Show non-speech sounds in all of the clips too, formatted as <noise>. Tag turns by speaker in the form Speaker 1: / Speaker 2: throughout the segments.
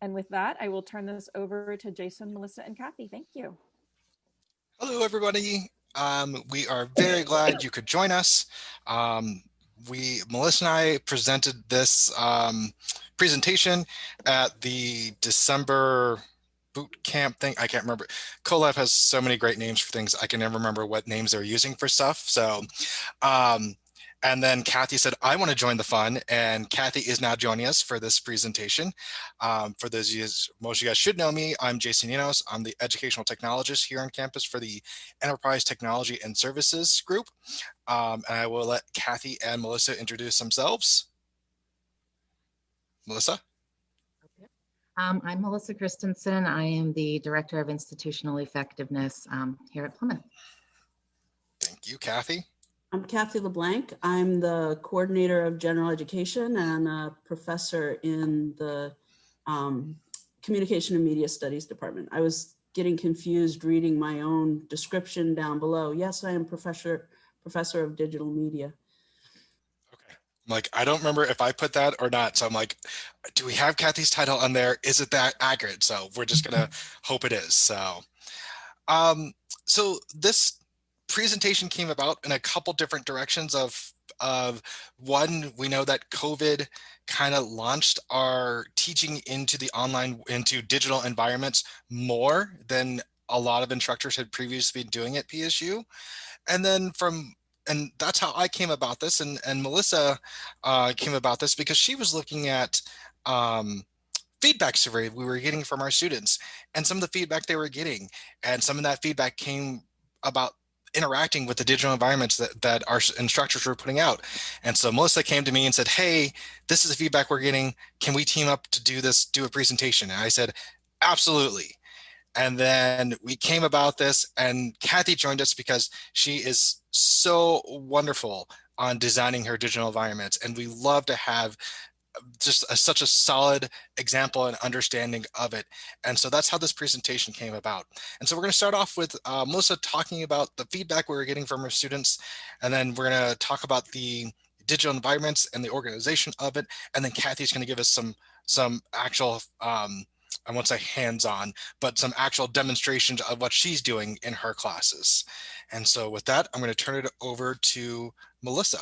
Speaker 1: And with that, I will turn this over to Jason, Melissa, and Kathy. Thank you.
Speaker 2: Hello, everybody. Um, we are very glad you could join us. Um, we, Melissa and I presented this um, presentation at the December boot camp thing. I can't remember. CoLab has so many great names for things. I can never remember what names they're using for stuff. So um, and then Kathy said, I want to join the fun. And Kathy is now joining us for this presentation. Um, for those of you, most of you guys should know me, I'm Jason Enos. I'm the educational technologist here on campus for the Enterprise Technology and Services group. Um, and I will let Kathy and Melissa introduce themselves. Melissa?
Speaker 3: Um, I'm Melissa Christensen. I am the Director of Institutional Effectiveness um, here at Plymouth.
Speaker 2: Thank you, Kathy.
Speaker 4: I'm Kathy LeBlanc. I'm the coordinator of general education and a professor in the um, communication and media studies department. I was getting confused reading my own description down below. Yes, I am professor professor of digital media.
Speaker 2: Okay. I'm like, I don't remember if I put that or not. So I'm like, do we have Kathy's title on there? Is it that accurate? So we're just gonna <laughs> hope it is. So, um, so this presentation came about in a couple different directions of of one we know that covid kind of launched our teaching into the online into digital environments more than a lot of instructors had previously been doing at psu and then from and that's how i came about this and and melissa uh, came about this because she was looking at um, feedback survey we were getting from our students and some of the feedback they were getting. And some of that feedback came about interacting with the digital environments that, that our instructors were putting out. And so Melissa came to me and said, hey, this is the feedback we're getting. Can we team up to do this, do a presentation? And I said, absolutely. And then we came about this and Kathy joined us because she is so wonderful on designing her digital environments. And we love to have just a, such a solid example and understanding of it. And so that's how this presentation came about. And so we're going to start off with uh, Melissa talking about the feedback we were getting from our students. And then we're going to talk about the digital environments and the organization of it. And then Kathy's going to give us some some actual, um, I won't say hands-on, but some actual demonstrations of what she's doing in her classes. And so with that, I'm going to turn it over to Melissa.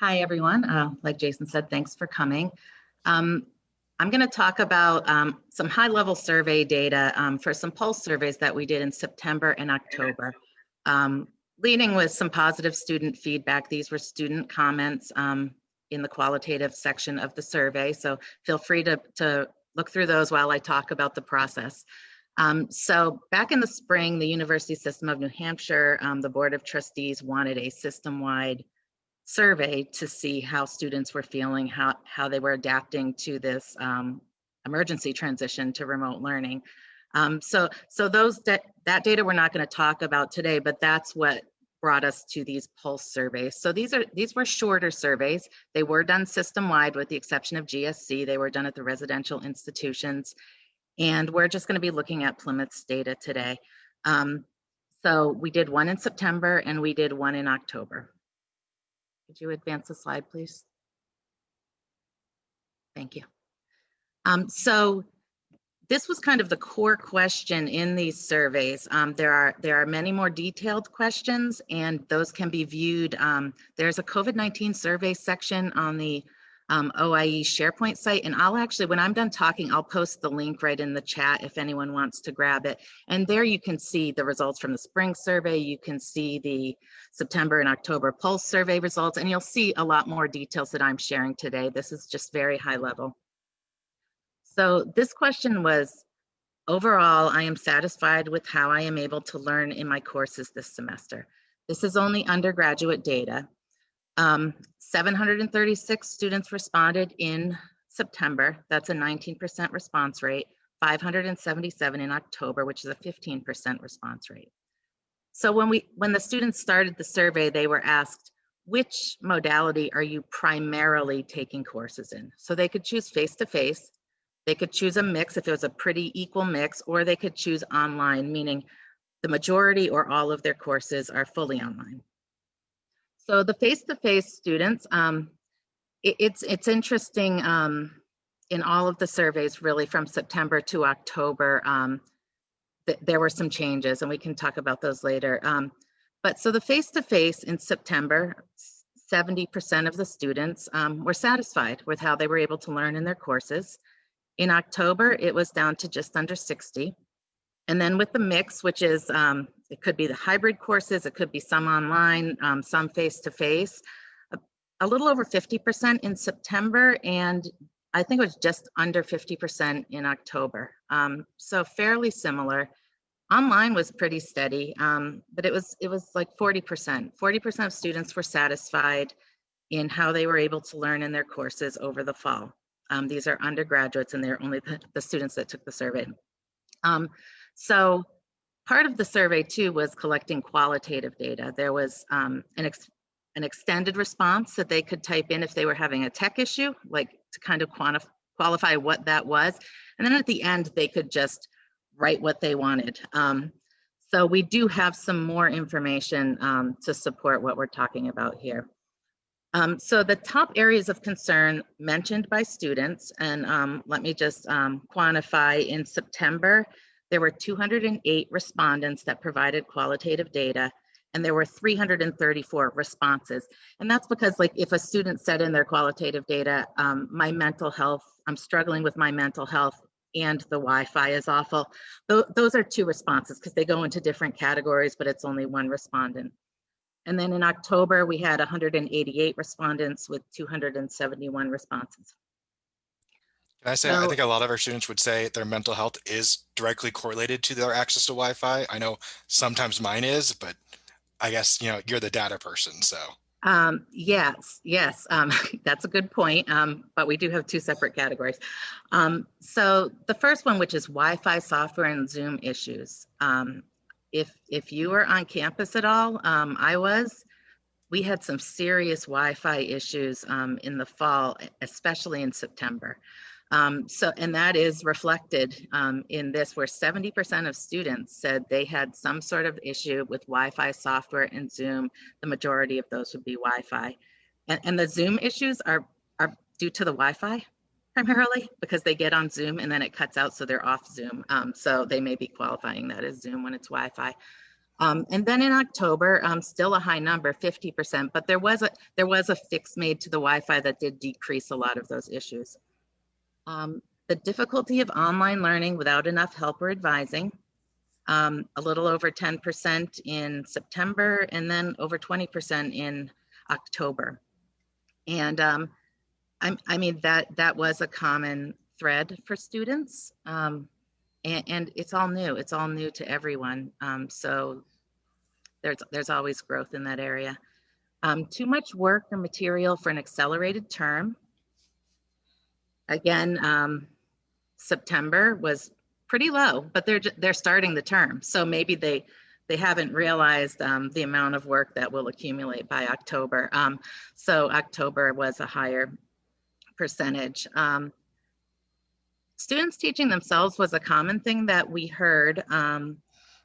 Speaker 3: Hi, everyone. Uh, like Jason said, thanks for coming. Um, I'm going to talk about um, some high-level survey data um, for some pulse surveys that we did in September and October. Um, leading with some positive student feedback. These were student comments um, in the qualitative section of the survey, so feel free to, to look through those while I talk about the process. Um, so back in the spring, the University System of New Hampshire, the Board of Trustees wanted a system-wide survey to see how students were feeling, how, how they were adapting to this um, emergency transition to remote learning. Um, so, so those that that data we're not going to talk about today, but that's what brought us to these pulse surveys. So these are these were shorter surveys. They were done system-wide with the exception of GSC. They were done at the residential institutions. And we're just going to be looking at Plymouth's data today. Um, so we did one in September and we did one in October. Could you advance the slide, please? Thank you. Um, so this was kind of the core question in these surveys. Um, there are there are many more detailed questions, and those can be viewed. Um, there's a COVID-19 survey section on the um, OIE SharePoint site. And I'll actually, when I'm done talking, I'll post the link right in the chat if anyone wants to grab it. And there you can see the results from the spring survey. You can see the September and October Pulse survey results, and you'll see a lot more details that I'm sharing today. This is just very high level. So this question was, overall, I am satisfied with how I am able to learn in my courses this semester. This is only undergraduate data. Um, 736 students responded in September. That's a 19% response rate. 577 in October, which is a 15% response rate. So when we when the students started the survey, they were asked, which modality are you primarily taking courses in? So they could choose face-to-face, -face, they could choose a mix if it was a pretty equal mix, or they could choose online, meaning the majority or all of their courses are fully online. So the face-to-face -face students, um, it, it's it's interesting um, in all of the surveys really from september to october um, th- there were some changes and we can talk about those later. Um, but so the face-to-face in september 70% of the students um, were satisfied with how they were able to learn in their courses. In october it was down to just under 60 and then with the mix which is um, it could be the hybrid courses it could be some online um, some face-to-face a little over 50% in September, and I think it was just under 50% in October. Um, so fairly similar. Online was pretty steady, um, but it was it was like 40%. 40% of students were satisfied in how they were able to learn in their courses over the fall. Um, these are undergraduates, and they're only the, the students that took the survey. Um, so part of the survey too was collecting qualitative data. There was um, an ex an extended response that they could type in if they were having a tech issue, like to kind of quantify qualify what that was. And then at the end, they could just write what they wanted. Um, so we do have some more information um, to support what we're talking about here. Um, so the top areas of concern mentioned by students, and um, let me just um, quantify in September, there were 208 respondents that provided qualitative data and there were 334 responses. And that's because like if a student said in their qualitative data, um, my mental health, I'm struggling with my mental health and the Wi-Fi is awful. Th those are two responses because they go into different categories, but it's only one respondent. And then in October, we had 188 respondents with 271 responses.
Speaker 2: Can I say, I think a lot of our students would say their mental health is directly correlated to their access to Wi-Fi. I know sometimes mine is, but I guess you know you're the data person, so.
Speaker 3: Um, yes, yes, um, <laughs> that's a good point. Um, but we do have two separate categories. Um, so the first one, which is Wi-Fi software and Zoom issues. Um, if if you were on campus at all, um, I was. We had some serious Wi-Fi issues in the fall, especially in September. Um, so, and that is reflected um, in this, where 70% of students said they had some sort of issue with Wi-Fi software and Zoom. The majority of those would be Wi-Fi, and, and the Zoom issues are are due to the Wi-Fi primarily because they get on Zoom and then it cuts out, so they're off Zoom. Um, so they may be qualifying that as Zoom when it's Wi-Fi. Um, and then in October, um, still a high number, 50%, but there was a there was a fix made to the Wi-Fi that did decrease a lot of those issues. Um, the difficulty of online learning without enough help or advising, um, a little over 10% in September, and then over 20% in October. And um, I, I, mean, that, that was a common thread for students. Um, and, and, it's all new. It's all new to everyone. Um, so there's, there's always growth in that area. Um, too much work or material for an accelerated term Again, um, September was pretty low, but they're they're starting the term, so maybe they they haven't realized um, the amount of work that will accumulate by October. Um, so October was a higher percentage. Um, students teaching themselves was a common thing that we heard. Um,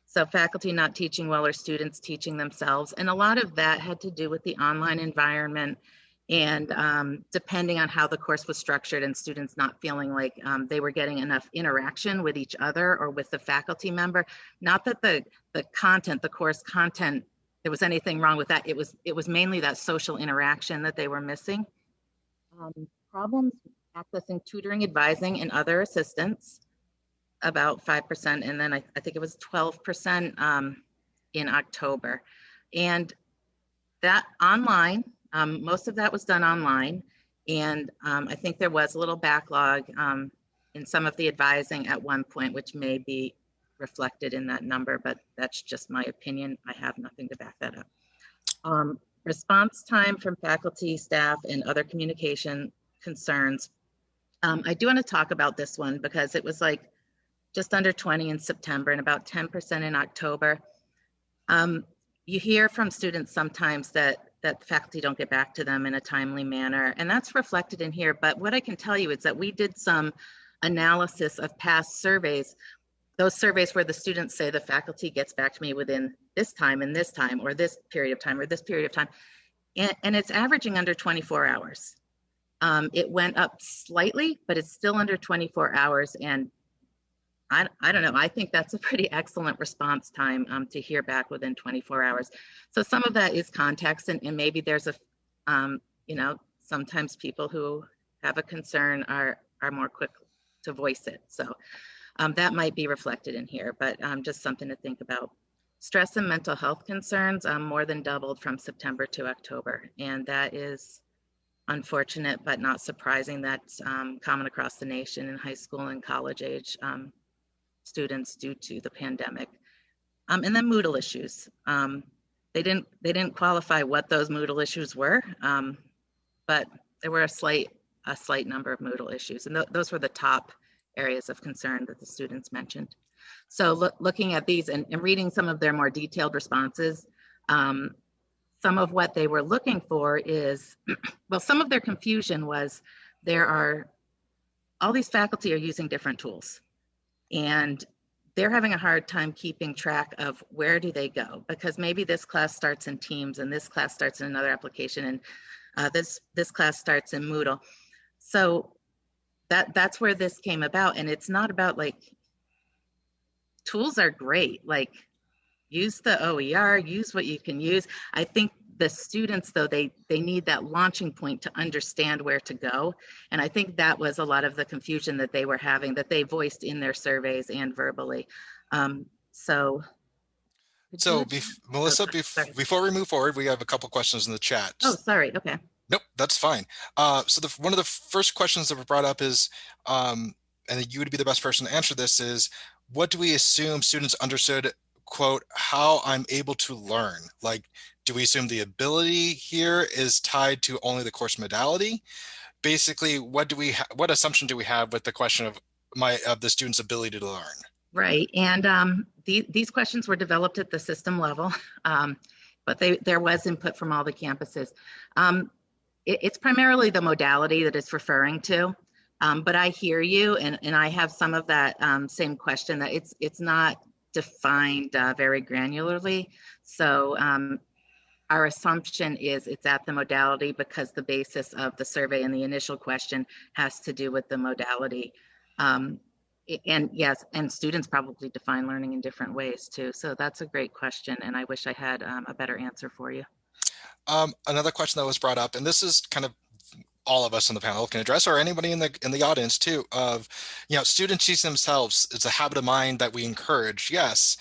Speaker 3: so faculty not teaching well or students teaching themselves. And a lot of that had to do with the online environment and um, depending on how the course was structured and students not feeling like um, they were getting enough interaction with each other or with the faculty member not that the the content the course content there was anything wrong with that. It was it was mainly that social interaction that they were missing. Um, problems accessing tutoring advising and other assistance about 5% and then I, I think it was 12% um, in october. And that online um, most of that was done online. And um, I think there was a little backlog um, in some of the advising at one point, which may be reflected in that number, but that's just my opinion. I have nothing to back that up. Um, response time from faculty, staff, and other communication concerns. Um, I do want to talk about this one because it was like just under 20 in September and about 10% in October. Um, you hear from students sometimes that that faculty don't get back to them in a timely manner. And that's reflected in here. But what I can tell you is that we did some analysis of past surveys, those surveys where the students say the faculty gets back to me within this time and this time, or this period of time, or this period of time. And, and it's averaging under 24 hours. Um, it went up slightly, but it's still under 24 hours. And I, I don't know, I think that's a pretty excellent response time um, to hear back within 24 hours. So some of that is context and, and maybe there's a, um, you know, sometimes people who have a concern are, are more quick to voice it. So um, that might be reflected in here, but um, just something to think about. Stress and mental health concerns um, more than doubled from September to October. And that is unfortunate, but not surprising. That's um, common across the nation in high school and college age students due to the pandemic. Um, and then Moodle issues. Um, they didn't they didn't qualify what those Moodle issues were, um, but there were a slight a slight number of Moodle issues, and th those were the top areas of concern that the students mentioned. So look, looking at these and, and, reading some of their more detailed responses, um, some of what they were looking for is, <clears throat> well, some of their confusion was there are, all these faculty are using different tools and they're having a hard time keeping track of where do they go because maybe this class starts in Teams and this class starts in another application and uh, this this class starts in Moodle. So that that's where this came about and it's not about like tools are great. Like use the OER, use what you can use. I think the students though they they need that launching point to understand where to go. And i think that was a lot of the confusion that they were having that they voiced in their surveys and verbally. Um, so.
Speaker 2: So bef melissa oh, bef before we move forward we have a couple questions in the chat.
Speaker 3: Oh sorry. Okay.
Speaker 2: Nope that's fine. Uh, so the one of the first questions that were brought up is um, and you would be the best person to answer this is what do we assume students understood quote how i'm able to learn. Like do we assume the ability here is tied to only the course modality? Basically what do we what assumption do we have with the question of my of the student's ability to learn?
Speaker 3: Right and um, the, these questions were developed at the system level <laughs> um, but they, there was input from all the campuses. Um, it, it's primarily the modality that it's referring to um, but I hear you, and, and I have some of that um, same question that it's it's not defined uh, very granularly. So um, our assumption is it's at the modality because the basis of the survey and the initial question has to do with the modality. Um, and yes, and students probably define learning in different ways too. So that's a great question, and I wish I had um, a better answer for you.
Speaker 2: Um, another question that was brought up, and this is kind of all of us on the panel can address or anybody in the in the audience too of you know students teach themselves it's a habit of mind that we encourage yes.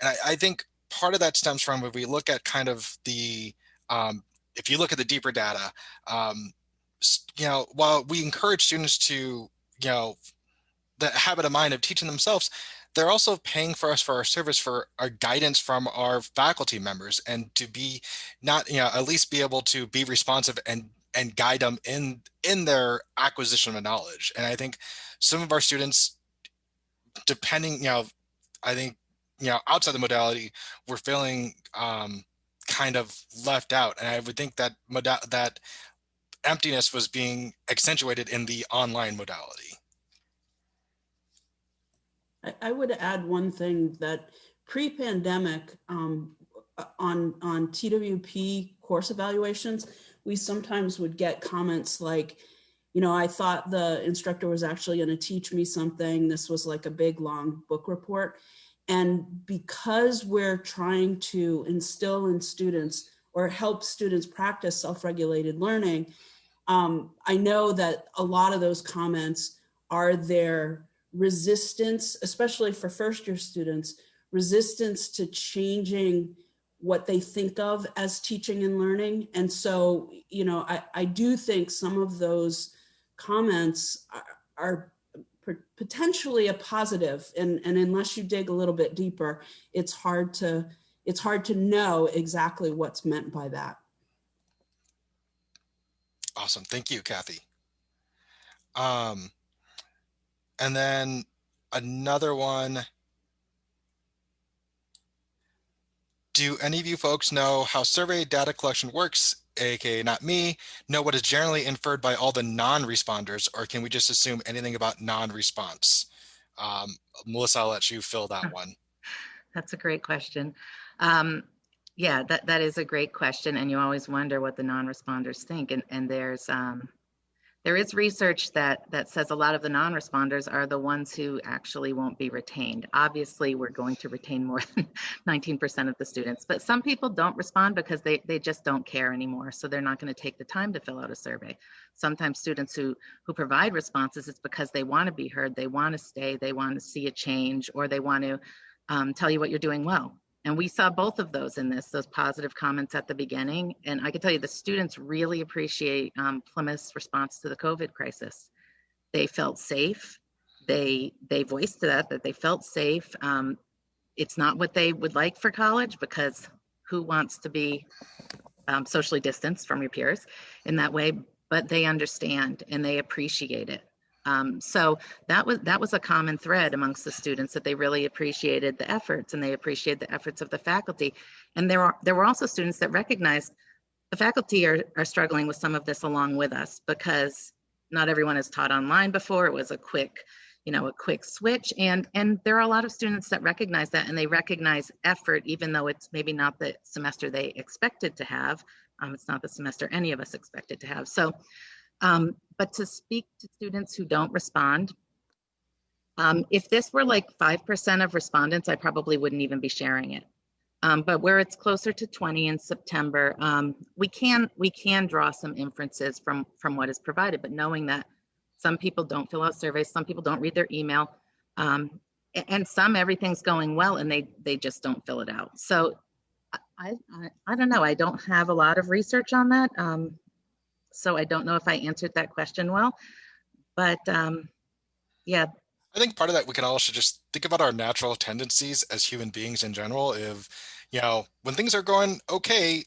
Speaker 2: And I, I think part of that stems from if we look at kind of the um, if you look at the deeper data um, you know while we encourage students to you know the habit of mind of teaching themselves they're also paying for us for our service for our guidance from our faculty members and to be not you know at least be able to be responsive and and guide them in in their acquisition of knowledge. And I think some of our students, depending, you know, I think, you know, outside the modality, we're feeling um, kind of left out. And I would think that that emptiness was being accentuated in the online modality.
Speaker 4: I would add one thing that pre-pandemic um, on on TWP course evaluations, we sometimes would get comments like, you know, I thought the instructor was actually going to teach me something. This was like a big long book report. And because we're trying to instill in students or help students practice self-regulated learning, um, I know that a lot of those comments are their resistance, especially for first year students, resistance to changing what they think of as teaching and learning. And so, you know, I, I do think some of those comments are, are potentially a positive and, and unless you dig a little bit deeper, it's hard to it's hard to know exactly what's meant by that.
Speaker 2: Awesome. Thank you, Kathy. Um, and then another one Do any of you folks know how survey data collection works, aka not me, know what is generally inferred by all the non-responders, or can we just assume anything about non-response? Um, Melissa, I'll let you fill that one. <laughs>
Speaker 3: That's a great question. Um, yeah, that, that is a great question. And you always wonder what the non-responders think. And, and there's, um, there is research that that says a lot of the non-responders are the ones who actually won't be retained. Obviously, we're going to retain more than <laughs> 19% of the students, but some people don't respond because they, they just don't care anymore. So they're not going to take the time to fill out a survey. Sometimes students who, who provide responses, it's because they want to be heard, they want to stay, they want to see a change, or they want to um, tell you what you're doing well. And we saw both of those in this, those positive comments at the beginning. And I can tell you the students really appreciate um, Plymouth's response to the COVID crisis. They felt safe. They they voiced that, that they felt safe. Um, it's not what they would like for college because who wants to be um, socially distanced from your peers in that way, but they understand and they appreciate it. Um, so that was that was a common thread amongst the students that they really appreciated the efforts and they appreciated the efforts of the faculty. And there are there were also students that recognized the faculty are, are struggling with some of this along with us because not everyone has taught online before. It was a quick, you know, a quick switch. And and there are a lot of students that recognize that and they recognize effort, even though it's maybe not the semester they expected to have. Um, it's not the semester any of us expected to have. So um, but to speak to students who don't respond, um, if this were like 5% of respondents, I probably wouldn't even be sharing it. Um, but where it's closer to 20 in September, um, we can we can draw some inferences from from what is provided. But knowing that some people don't fill out surveys, some people don't read their email, um, and some everything's going well and they they just don't fill it out. So I I, I don't know. I don't have a lot of research on that. Um, so I don't know if I answered that question well, but um, yeah.
Speaker 2: I think part of that we can also just think about our natural tendencies as human beings in general. If, you know, when things are going okay,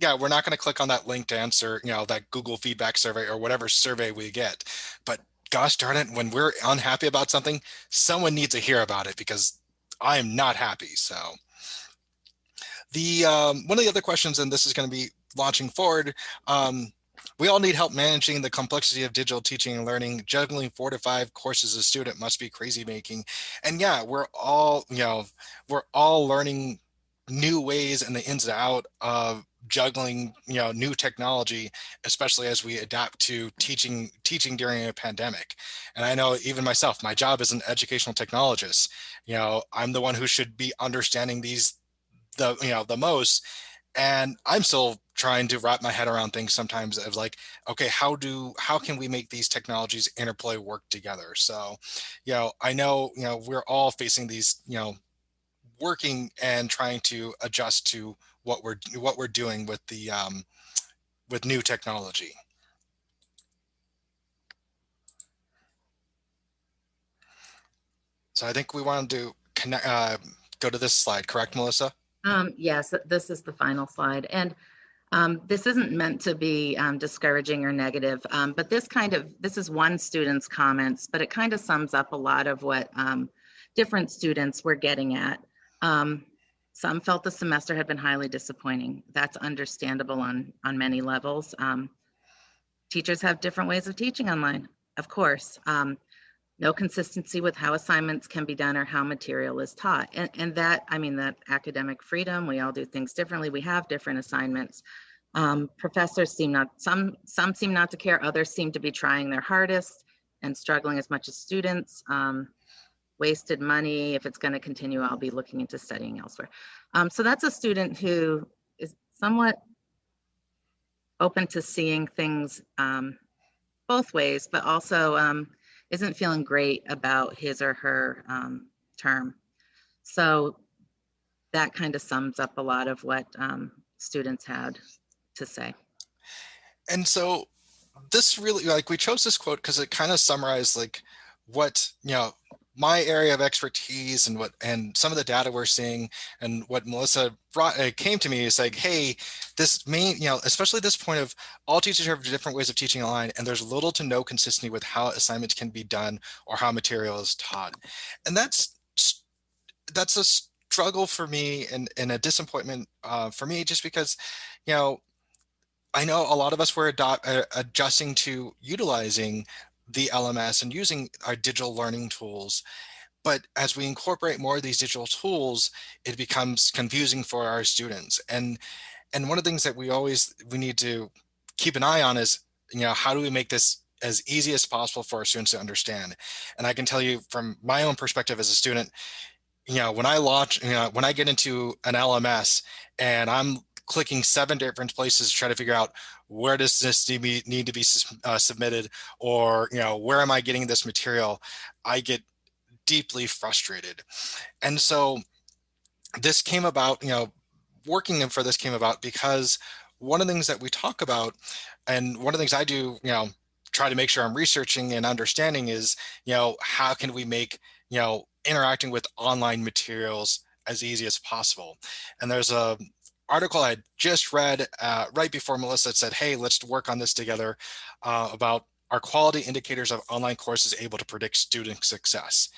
Speaker 2: yeah, we're not going to click on that link to answer, you know, that Google feedback survey or whatever survey we get. But gosh darn it, when we're unhappy about something, someone needs to hear about it because I am not happy. So the um, one of the other questions, and this is going to be launching forward, um, we all need help managing the complexity of digital teaching and learning. Juggling four to five courses a student must be crazy making. And yeah, we're all, you know, we're all learning new ways and the ins and out of juggling you know new technology especially as we adapt to teaching teaching during a pandemic and i know even myself my job as an educational technologist you know i'm the one who should be understanding these the you know the most and i'm still trying to wrap my head around things sometimes of like okay how do how can we make these technologies interplay work together? So you know i know you know we're all facing these you know working and trying to adjust to what we're what we're doing with the um, with new technology. So i think we want to connect uh, go to this slide correct melissa?
Speaker 3: Um, yes this is the final slide and um, this isn't meant to be um, discouraging or negative, um, but this kind of, this is one student's comments, but it kind of sums up a lot of what um, different students were getting at. Um, some felt the semester had been highly disappointing. That's understandable on, on many levels. Um, teachers have different ways of teaching online, of course. No consistency with how assignments can be done or how material is taught. And, and that, I mean, that academic freedom, we all do things differently. We have different assignments. Um, professors seem not, some, some seem not to care, others seem to be trying their hardest and struggling as much as students. Um, wasted money, if it's gonna continue, I'll be looking into studying elsewhere. Um, so that's a student who is somewhat open to seeing things um, both ways, but also um, isn't feeling great about his or her um, term. So that kind of sums up a lot of what um, students had to say.
Speaker 2: And so this really like we chose this quote because it kind of summarized like what you know my area of expertise and what and some of the data we're seeing and what Melissa brought uh, came to me is like, hey, this main, you know, especially this point of all teachers have different ways of teaching online and there's little to no consistency with how assignments can be done or how material is taught. And that's that's a struggle for me and, and a disappointment uh, for me just because, you know, I know a lot of us were uh, adjusting to utilizing the LMS and using our digital learning tools. But as we incorporate more of these digital tools, it becomes confusing for our students. And, and one of the things that we always, we need to keep an eye on is, you know, how do we make this as easy as possible for our students to understand. And I can tell you from my own perspective as a student, you know, when I launch, you know, when I get into an LMS and I'm clicking seven different places to try to figure out where does this need, need to be uh, submitted or, you know, where am I getting this material? I get deeply frustrated. And so this came about, you know, working for this came about because one of the things that we talk about and one of the things I do, you know, try to make sure I'm researching and understanding is, you know, how can we make, you know, interacting with online materials as easy as possible. And there's a article I just read uh, right before Melissa said, hey, let's work on this together uh, about are quality indicators of online courses able to predict student success?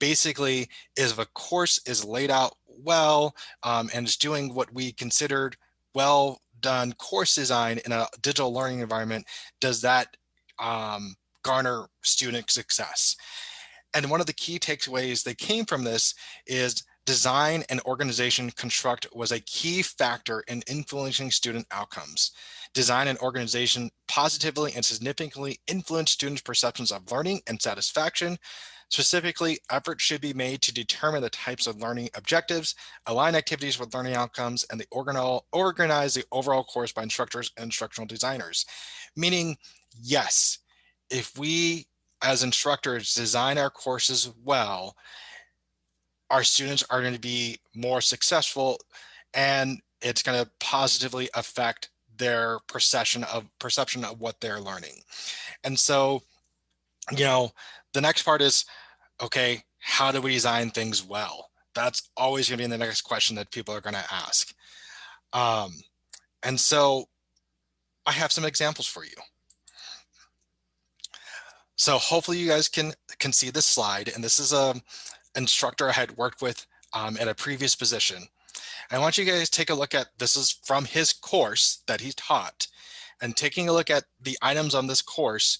Speaker 2: Basically, if a course is laid out well um, and is doing what we considered well done course design in a digital learning environment, does that um, garner student success? And one of the key takeaways that came from this is design and organization construct was a key factor in influencing student outcomes. Design and organization positively and significantly influence students' perceptions of learning and satisfaction. Specifically, efforts should be made to determine the types of learning objectives, align activities with learning outcomes, and the organize the overall course by instructors and instructional designers. Meaning, yes, if we as instructors design our courses well, our students are going to be more successful and it's going to positively affect their perception of perception of what they're learning. And so, you know, the next part is, okay, how do we design things well? That's always going to be the next question that people are going to ask. Um, and so I have some examples for you. So hopefully you guys can can see this slide. And this is a instructor I had worked with um, at a previous position. I want you guys to take a look at, this is from his course that he taught, and taking a look at the items on this course,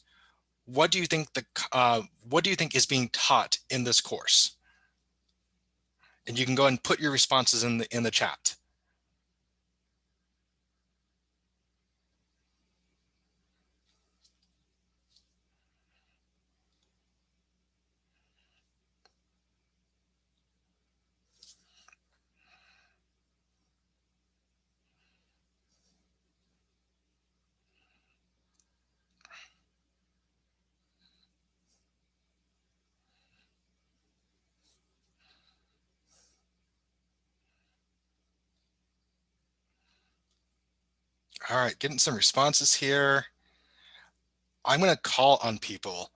Speaker 2: what do you think the uh, what do you think is being taught in this course? And you can go and put your responses in the in the chat. All right, getting some responses here. I'm going to call on people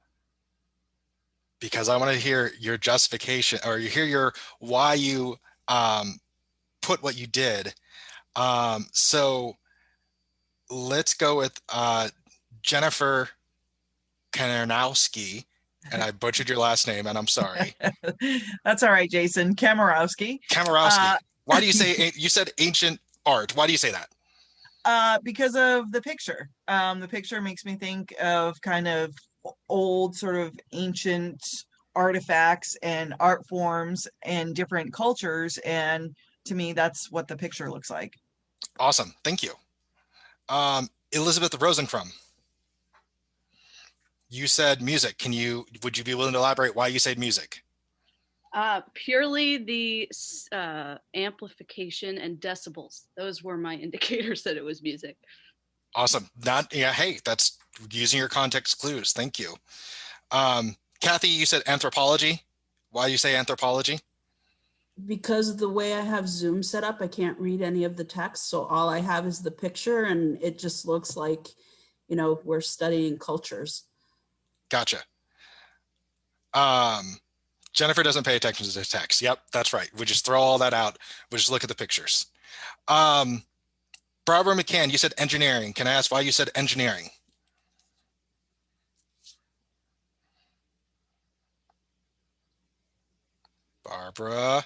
Speaker 2: because I want to hear your justification or you hear your why you um, put what you did. Um, so let's go with uh, Jennifer Kanarowski. And I <laughs> butchered your last name, and I'm sorry. <laughs>
Speaker 5: That's all right, Jason. Kamarowski.
Speaker 2: Kamarowski. Uh, Why do you <laughs> say you said ancient art? Why do you say that?
Speaker 5: Uh, because of the picture. Um, the picture makes me think of kind of old, sort of ancient artifacts and art forms and different cultures. And to me, that's what the picture looks like.
Speaker 2: Awesome. Thank you. Um, Elizabeth Rosencrum. You said music. Can you, would you be willing to elaborate why you said music?
Speaker 6: Uh, purely the uh, amplification and decibels. Those were my <laughs> indicators that it was music.
Speaker 2: Awesome. Not yeah. Hey, that's using your context clues. Thank you. Um, Kathy, you said anthropology. Why do you say anthropology?
Speaker 4: Because the way I have Zoom set up, I can't read any of the text. So all I have is the picture and it just looks like, you know, we're studying cultures.
Speaker 2: Gotcha. Um, Jennifer doesn't pay attention to the text. Yep, that's right. We just throw all that out. We just look at the pictures. Um, Barbara McCann, you said engineering. Can I ask why you said engineering? Barbara.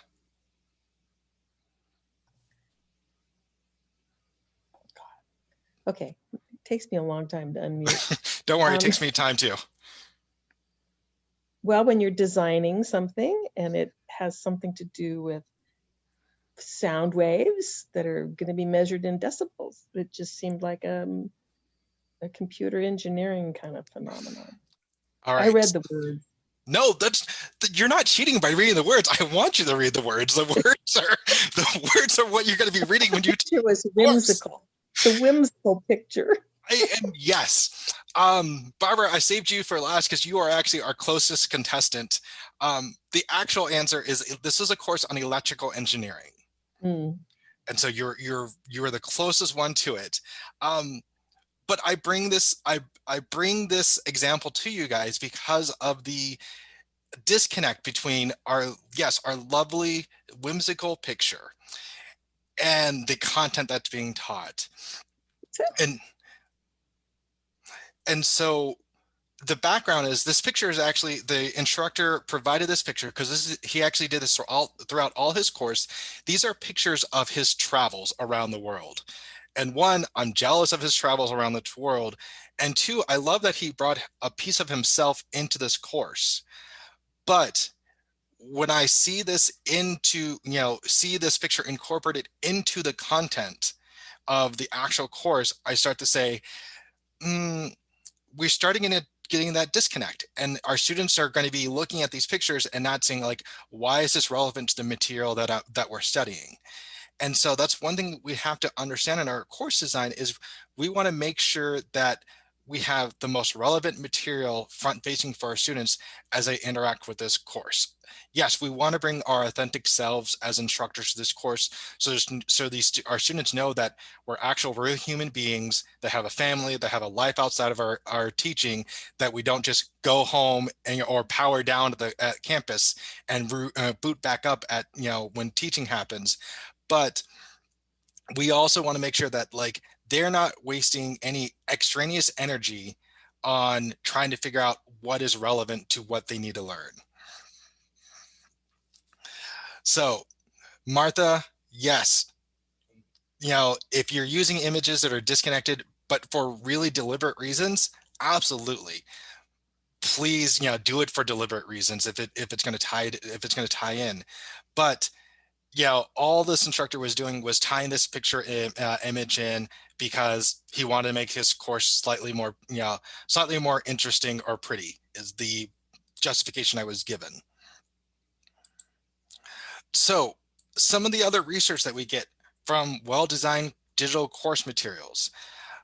Speaker 7: Okay, it takes me a long time to unmute. <laughs>
Speaker 2: Don't worry, um, it takes me time too.
Speaker 7: Well, when you're designing something and it has something to do with sound waves that are going to be measured in decibels, it just seemed like um, a computer engineering kind of phenomenon.
Speaker 2: All right.
Speaker 7: I read the words.
Speaker 2: No, that's you're not cheating by reading the words. I want you to read the words. The words are the words are what you're going to be reading when you. <laughs>
Speaker 7: It was whimsical. The whimsical picture.
Speaker 2: I, and yes, um, Barbara, I saved you for last because you are actually our closest contestant. Um, the actual answer is this is a course on electrical engineering,
Speaker 7: Mm.
Speaker 2: and so you're you're you are the closest one to it. Um, but I bring this I I bring this example to you guys because of the disconnect between our yes our lovely whimsical picture and the content that's being taught and and so the background is this picture is actually the instructor provided this picture because this is he actually did this all, throughout all his course. These are pictures of his travels around the world. And one i'm jealous of his travels around the world. And two i love that he brought a piece of himself into this course. But when i see this into you know see this picture incorporated into the content of the actual course i start to say mm, we're starting in a getting that disconnect and our students are going to be looking at these pictures and not saying like why is this relevant to the material that uh, that we're studying? And so that's one thing we have to understand in our course design is we want to make sure that we have the most relevant material front facing for our students as they interact with this course. Yes, we want to bring our authentic selves as instructors to this course so so these our students know that we're actual real human beings that have a family, that have a life outside of our, our teaching, that we don't just go home and or power down to the at campus and uh, boot back up at you know when teaching happens. But we also want to make sure that like they're not wasting any extraneous energy on trying to figure out what is relevant to what they need to learn. So Martha, yes, you know, if you're using images that are disconnected, but for really deliberate reasons, absolutely. Please, you know, do it for deliberate reasons if it if it's going to tie if it's going to tie in. But you know, all this instructor was doing was tying this picture uh, image in because he wanted to make his course slightly more, you know, slightly more interesting or pretty is the justification I was given. So some of the other research that we get from well-designed digital course materials.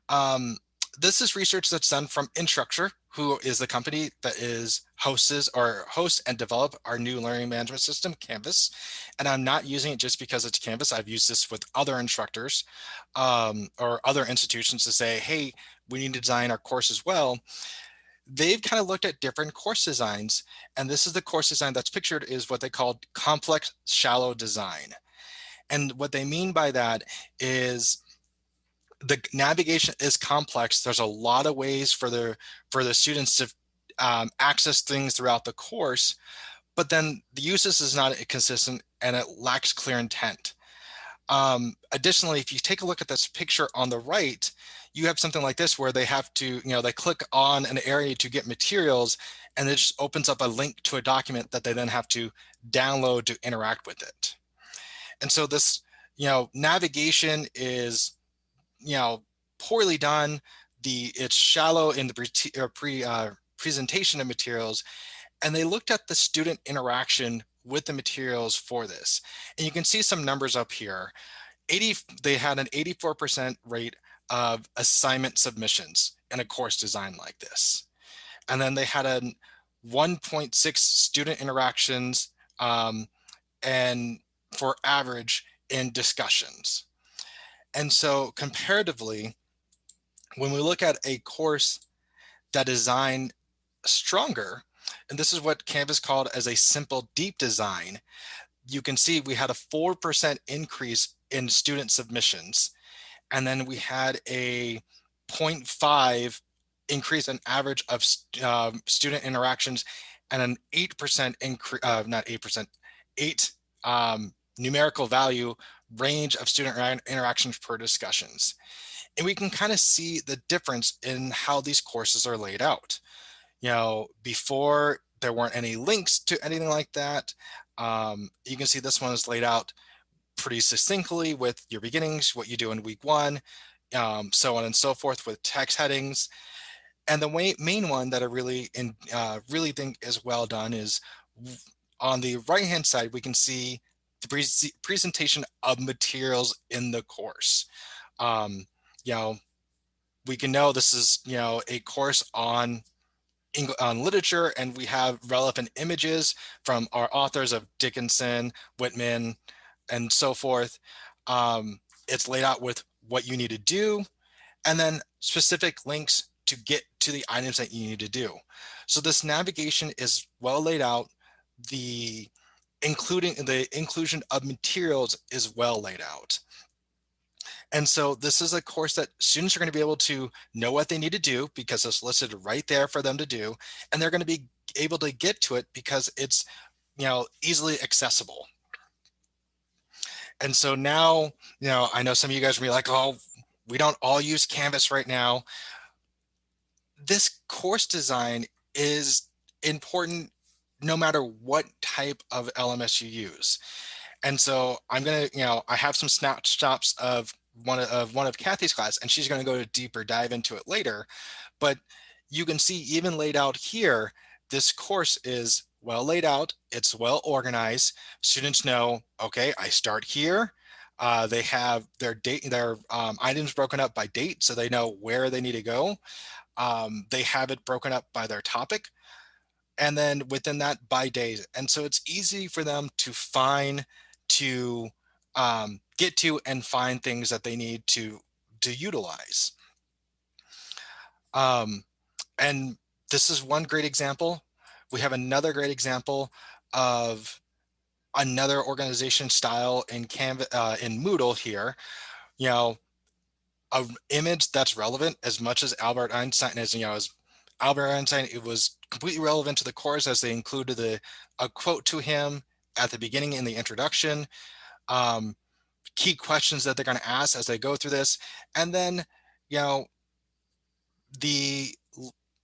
Speaker 2: Um, this is research that's done from Instructure, who is the company that is hosts or hosts and develop our new learning management system, Canvas. And I'm not using it just because it's Canvas. I've used this with other instructors um, or other institutions to say, hey, we need to design our course as well. They've kind of looked at different course designs. And this is the course design that's pictured is what they called complex shallow design. And what they mean by that is the navigation is complex. There's a lot of ways for the for the students to um, access things throughout the course, but then the uses is not consistent and it lacks clear intent. Um, additionally, if you take a look at this picture on the right, you have something like this where they have to, you know, they click on an area to get materials and it just opens up a link to a document that they then have to download to interact with it. And so this, you know, navigation is you know, poorly done. The it's shallow in the pre, pre uh, presentation of materials, and they looked at the student interaction with the materials for this. And you can see some numbers up here. 80, they had an 84% rate of assignment submissions in a course design like this. And then they had a 1.6 student interactions um, and for average in discussions. And so comparatively, when we look at a course that designed stronger, and this is what Canvas called as a simple deep design, you can see we had a 4% increase in student submissions. And then we had a 0.5 increase in average of uh, student interactions and an 8% increase, uh, not 8%, 8 um, numerical value range of student interactions per discussions. And we can kind of see the difference in how these courses are laid out. You know, before there weren't any links to anything like that. Um, you can see this one is laid out pretty succinctly with your beginnings, what you do in week one, um, so on and so forth with text headings. And the way, main one that I really in, uh, really think is well done is on the right hand side, we can see the pre presentation of materials in the course. Um, you know, we can know this is, you know, a course on on literature and we have relevant images from our authors of Dickinson, Whitman, and so forth. Um, it's laid out with what you need to do and then specific links to get to the items that you need to do. So this navigation is well laid out. The including the inclusion of materials is well laid out. And so this is a course that students are going to be able to know what they need to do because it's listed right there for them to do. And they're going to be able to get to it because it's, you know, easily accessible. And so now, you know, I know some of you guys will be like, oh, we don't all use Canvas right now. This course design is important no matter what type of LMS you use. And so I'm to, you know, I have some snapshots of one of one of Kathy's class, and she's to go to deeper dive into it later. But you can see even laid out here, this course is well laid out. It's well organized. Students know, okay, I start here. Uh, they have their date, their um, items broken up by date, so they know where they need to go. Um, they have it broken up by their topic, and then within that by days. And so it's easy for them to find, to um, get to and find things that they need to to utilize. Um, and this is one great example. We have another great example of another organization style in Canva uh, in Moodle here. You know, an image that's relevant as much as Albert Einstein is. You know, as Albert Einstein, it was completely relevant to the course as they included the a quote to him at the beginning in the introduction. Um, key questions that they're going to ask as they go through this. And then, you know, the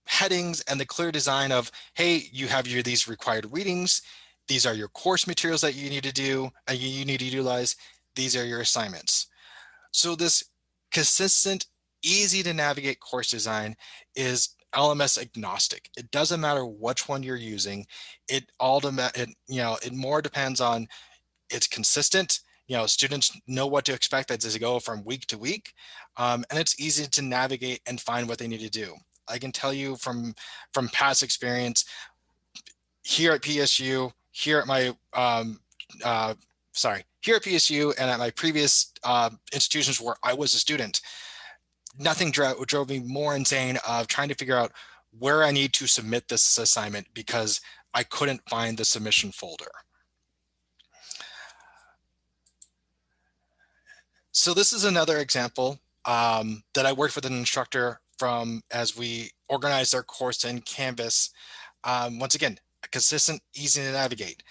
Speaker 2: headings and the clear design of, hey, you have your these required readings. These are your course materials that you need to do and you, you need to utilize. These are your assignments. So this consistent, easy to navigate course design is LMS agnostic. It doesn't matter which one you're using. It all, it, you know, it more depends on it's consistent you know, students know what to expect as they go from week to week. Um, and it's easy to navigate and find what they need to do. I can tell you from, from past experience here at PSU, here at my, um, uh, sorry, here at PSU and at my previous uh, institutions where I was a student, nothing drove, drove me more insane of trying to figure out where I need to submit this assignment because I couldn't find the submission folder. So this is another example um, that I worked with an instructor from as we organized our course in Canvas. Um, once again, consistent, easy to navigate.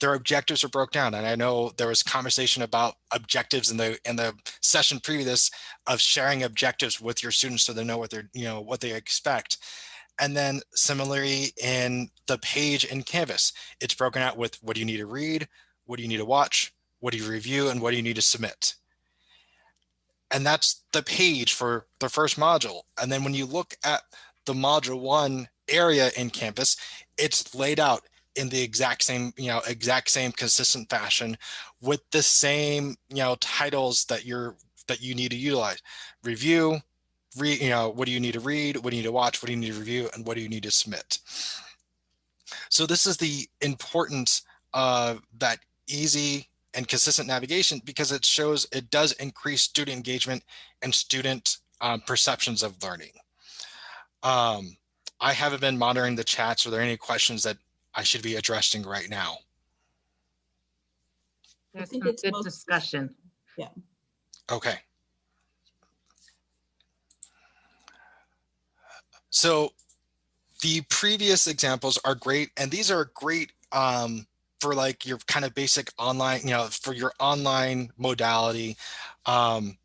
Speaker 2: Their objectives are broke down, and I know there was conversation about objectives in the in the session previous of sharing objectives with your students so they know what they're you know what they expect. And then similarly in the page in Canvas, it's broken out with what do you need to read, what do you need to watch, what do you review, and what do you need to submit? And that's the page for the first module. And then when you look at the module one area in Canvas, it's laid out in the exact same, you know, exact same consistent fashion with the same, you know, titles that you're that you need to utilize. Review, read, you know, what do you need to read, what do you need to watch, what do you need to review, and what do you need to submit. So this is the importance of that easy and consistent navigation because it shows it does increase student engagement and student um, perceptions of learning. Um, I haven't been monitoring the chats. Are there any questions that I should be addressing right now?
Speaker 3: There's
Speaker 4: think
Speaker 3: some
Speaker 4: it's
Speaker 3: good
Speaker 4: most-
Speaker 3: discussion. Yeah.
Speaker 2: Okay. So the previous examples are great, and these are great um, for like your kind of basic online, you know, for your online modality. Um,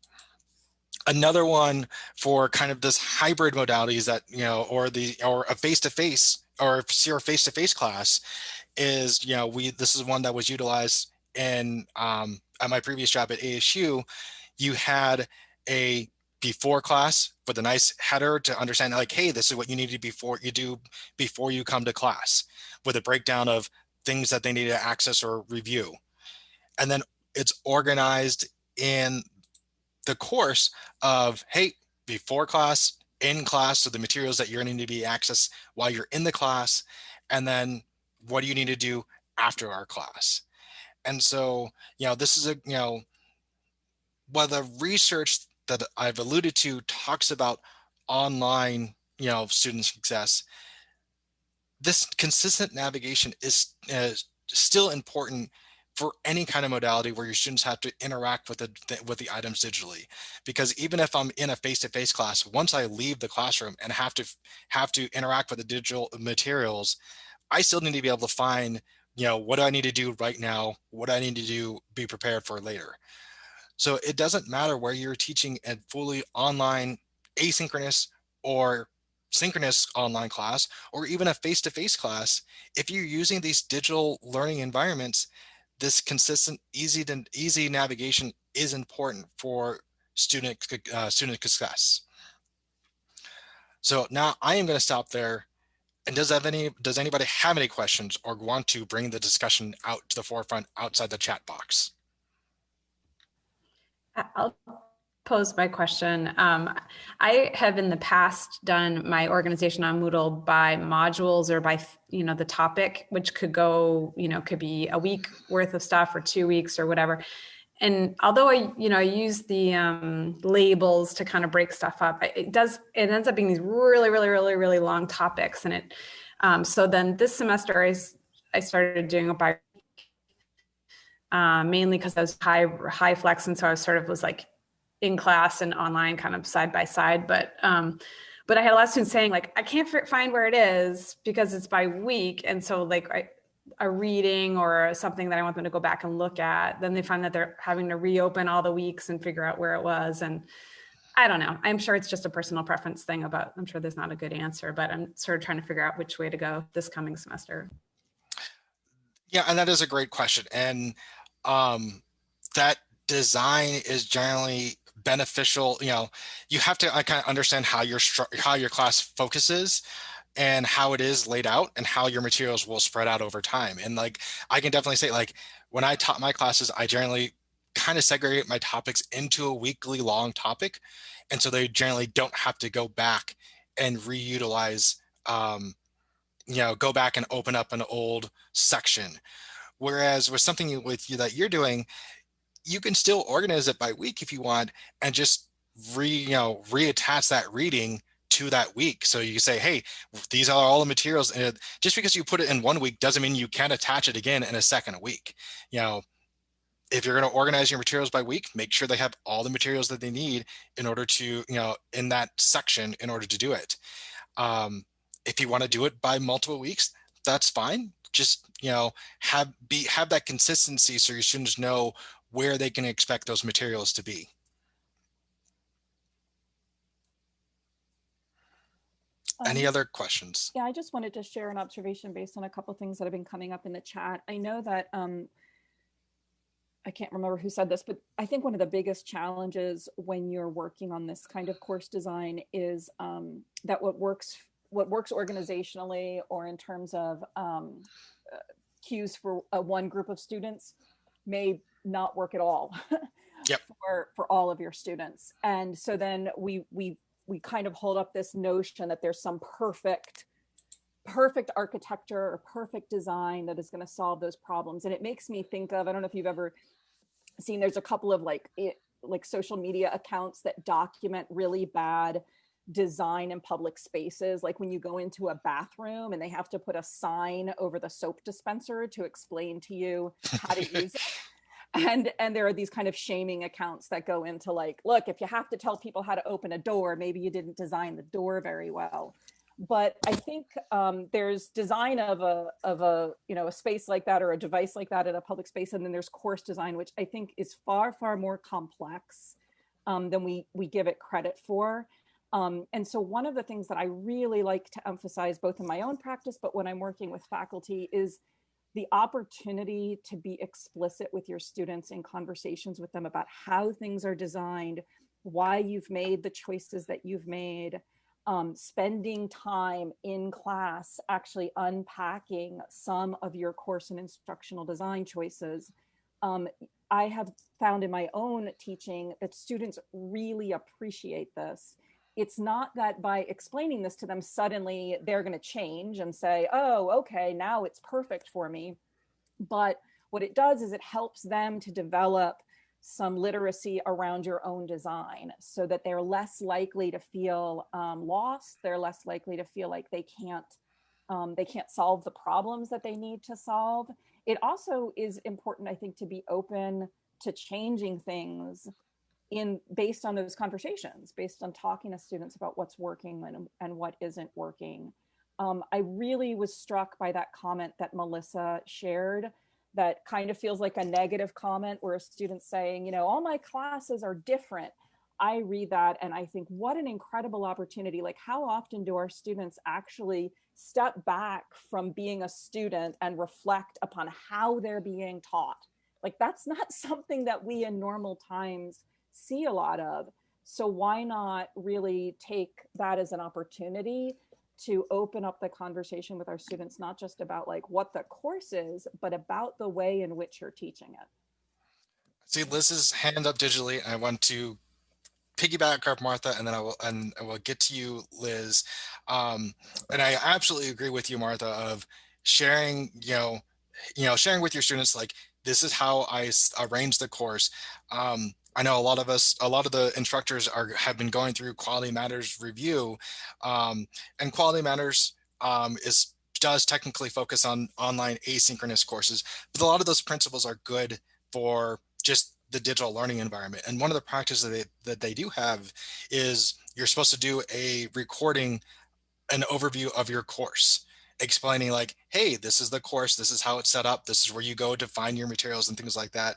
Speaker 2: another one for kind of this hybrid modalities that, you know, or the, or a face-to-face -face, see our face-to-face class is, you know, we, this is one that was utilized in, um, at my previous job at ASU, you had a before class with a nice header to understand like, hey, this is what you need to before you do before you come to class with a breakdown of things that they need to access or review. And then it's organized in the course of, hey, before class, in class, so the materials that you're going to need to be accessed while you're in the class, and then what do you need to do after our class? And so, you know, this is a, you know, while the research that I've alluded to talks about online, you know, student success, this consistent navigation is, is still important for any kind of modality where your students have to interact with the with the items digitally. Because even if i'm in a face-to-face -face class once i leave the classroom and have to have to interact with the digital materials i still need to be able to find you know what do i need to do right now what do i need to do be prepared for later. So it doesn't matter where you're teaching a fully online asynchronous or synchronous online class or even a face-to-face -face class if you're using these digital learning environments this consistent, easy to easy navigation is important for student uh, student success. So now I am going to stop there. And does have any does anybody have any questions or want to bring the discussion out to the forefront outside the chat box?
Speaker 8: I'll pose my question. Um, I have in the past done my organization on Moodle by modules or by, you know, the topic, which could go, you know, could be a week worth of stuff or two weeks or whatever. And although I, you know, I use the um, labels to kind of break stuff up, it does, it ends up being these really, really, really, really long topics. And it, um, so then this semester I, I started doing it by uh, mainly because I was high, high flex. And so I was sort of was like in class and online kind of side by side. But um, but I had a lot of students saying like, I can't find where it is because it's by week. And so like I, a reading or something that I want them to go back and look at, then they find that they're having to reopen all the weeks and figure out where it was. And I don't know. I'm sure it's just a personal preference thing about, I'm sure there's not a good answer, but I'm sort of trying to figure out which way to go this coming semester.
Speaker 2: Yeah, and that is a great question. And um, that design is generally beneficial you know you have to i kind of understand how your how your class focuses and how it is laid out and how your materials will spread out over time. And like i can definitely say like when i taught my classes i generally kind of segregate my topics into a weekly long topic. And so they generally don't have to go back and reutilize um, you know go back and open up an old section. Whereas with something with you that you're doing you can still organize it by week if you want and just re you know reattach that reading to that week. So you say hey these are all the materials and just because you put it in one week doesn't mean you can't attach it again in a second week. You know if you're going to organize your materials by week make sure they have all the materials that they need in order to you know in that section in order to do it. Um, if you want to do it by multiple weeks that's fine. Just you know have be have that consistency so your students know where they can expect those materials to be. Any
Speaker 1: Um,
Speaker 2: other questions?
Speaker 1: Yeah, I just wanted to share an observation based on a couple things that have been coming up in the chat. I know that um, I can't remember who said this, but I think one of the biggest challenges when you're working on this kind of course design is um, that what works what works organizationally or in terms of um, uh, cues for uh, one group of students may not work at all <laughs>
Speaker 2: yep.
Speaker 1: for for all of your students. And so then we we we kind of hold up this notion that there's some perfect perfect architecture or perfect design that is going to solve those problems. And it makes me think of I don't know if you've ever seen there's a couple of like it, like social media accounts that document really bad design in public spaces like when you go into a bathroom and they have to put a sign over the soap dispenser to explain to you how to use it <laughs> and and there are these kind of shaming accounts that go into like look if you have to tell people how to open a door maybe you didn't design the door very well. But i think um, there's design of a of a you know a space like that or a device like that in a public space and then there's course design which i think is far far more complex um, than we we give it credit for. Um, and so one of the things that i really like to emphasize both in my own practice but when i'm working with faculty is the opportunity to be explicit with your students in conversations with them about how things are designed why you've made the choices that you've made, um, spending time in class actually unpacking some of your course and instructional design choices. Um, I have found in my own teaching that students really appreciate this. It's not that by explaining this to them, suddenly they're going to change and say, oh, okay, now it's perfect for me. But what it does is it helps them to develop some literacy around your own design so that they're less likely to feel um, lost. They're less likely to feel like they can't um, they can't solve the problems that they need to solve. It also is important, I think, to be open to changing things in based on those conversations, based on talking to students about what's working and, and what isn't working. Um, I really was struck by that comment that Melissa shared that kind of feels like a negative comment where a student's saying, you know, all my classes are different. I read that and I think, what an incredible opportunity. Like, how often do our students actually step back from being a student and reflect upon how they're being taught? Like, that's not <laughs> something that we in normal times see a lot of. So, why not really take that as an opportunity to open up the conversation with our students, not just about like what the course is, but about the way in which you're teaching it.
Speaker 2: See Liz's hand up digitally. I want to piggyback off Martha and then I will and I will get to you, Liz. Um, and I absolutely agree with you, Martha, of sharing, you know, you know, sharing with your students like this is how I arrange the course. Um, I know a lot of us, a lot of the instructors are have been going through Quality Matters review, um, and Quality Matters um, is does technically focus on online asynchronous courses, but a lot of those principles are good for just the digital learning environment. And one of the practices that they, that they do have is you're supposed to do a recording, an overview of your course explaining like, hey, this is the course, this is how it's set up, this is where you go to find your materials and things like that.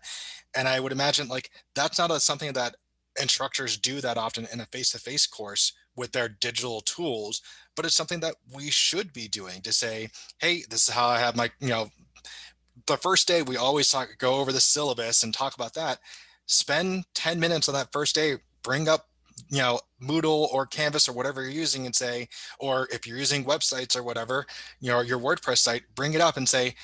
Speaker 2: And I would imagine like that's not a, something that instructors do that often in a face-to-face -face course with their digital tools, but it's something that we should be doing to say, hey, this is how I have my, you know, the first day we always talk, go over the syllabus and talk about that. Spend 10 minutes on that first day, bring up you know, Moodle or Canvas or whatever you're using and say, or if you're using websites or whatever, you know, your WordPress site, bring it up and say,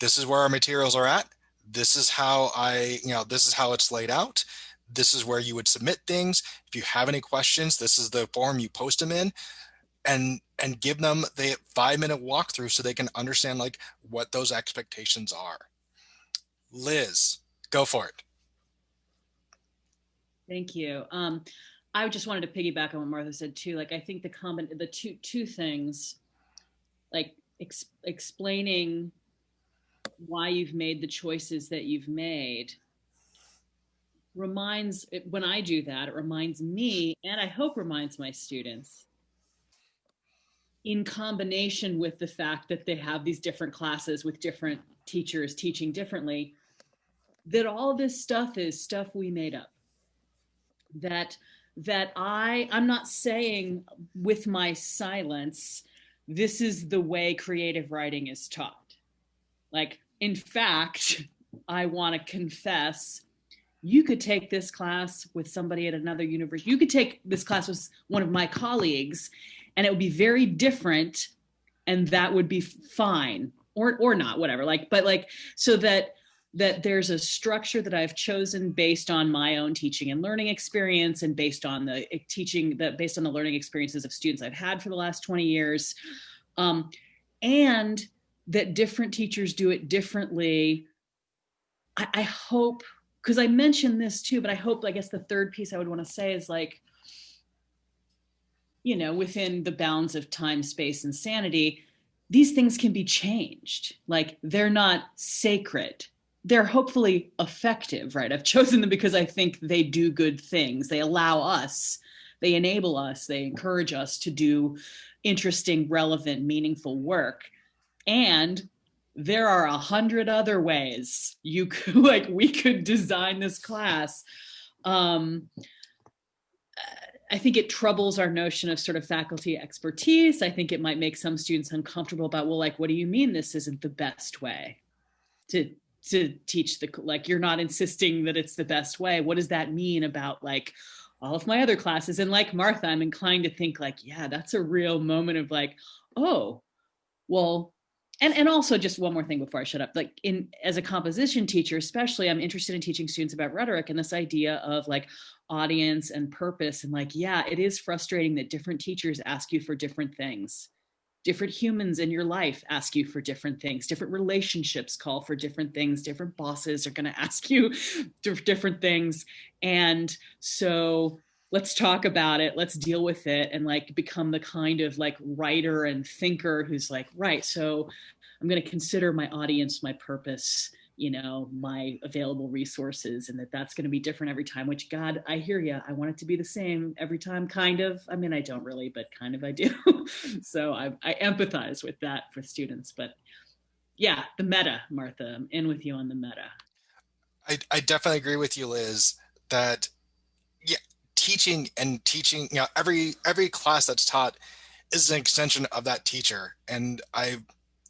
Speaker 2: this is where our materials are at. This is how I, you know, this is how it's laid out. This is where you would submit things. If you have any questions, this is the form you post them in and and give them the five minute walkthrough so they can understand like what those expectations are. Liz, go for it.
Speaker 9: Thank you. Um, I just wanted to piggyback on what Martha said too. Like, I think the common, the two, two things, like ex explaining why you've made the choices that you've made reminds, when I do that, it reminds me, and I hope reminds my students, in combination with the fact that they have these different classes with different teachers teaching differently, that all this stuff is stuff we made up that that I I'm not saying with my silence this is the way creative writing is taught. Like in fact, I want to confess you could take this class with somebody at another university. You could take this class with one of my colleagues and it would be very different and that would be fine or or not whatever like but like so that that there's a structure that I've chosen based on my own teaching and learning experience and based on the eh, teaching that based on the learning experiences of students I've had for the last 20 years. Um, and that different teachers do it differently. I, I hope, because I mentioned this too, but I hope, I guess the third piece I would want to say is like, you know, within the bounds of time, space, and sanity, these things can be changed. Like they're not sacred they're hopefully effective, right? I've chosen them because I think they do good things. They allow us, they enable us, they encourage us to do interesting, relevant, meaningful work. And there are a hundred other ways you <laughs> could, like, we could design this class. Um, I think it troubles our notion of sort of faculty expertise. I think it might make some students uncomfortable about, well, like, what do you mean this isn't the best way to to teach the like you're not insisting that it's the best way what does that mean about like all of my other classes. And like Martha, I'm inclined to think like, yeah, that's a real moment of like, oh, well, and and also just one more thing before I shut up. Like in as a composition teacher, especially, I'm interested in teaching students about rhetoric and this idea of like audience and purpose. And like, yeah, it is frustrating that different teachers ask you for different things. Different humans in your life ask you for different things. Different relationships call for different things. Different bosses are going <laughs> to ask you different things. And so let's talk about it let's deal with it and like become the kind of like writer and thinker who's like right so i'm going to consider my audience my purpose you know my available resources and that that's going to be different every time which god i hear you i want it to be the same every time kind of. I mean i don't really but kind of i do. <laughs> So I, I empathize with that for students but yeah the meta martha. I'm in with you on the meta.
Speaker 2: I, I definitely agree with you liz that yeah teaching and teaching, you know, every every class that's taught is an extension of that teacher. And I,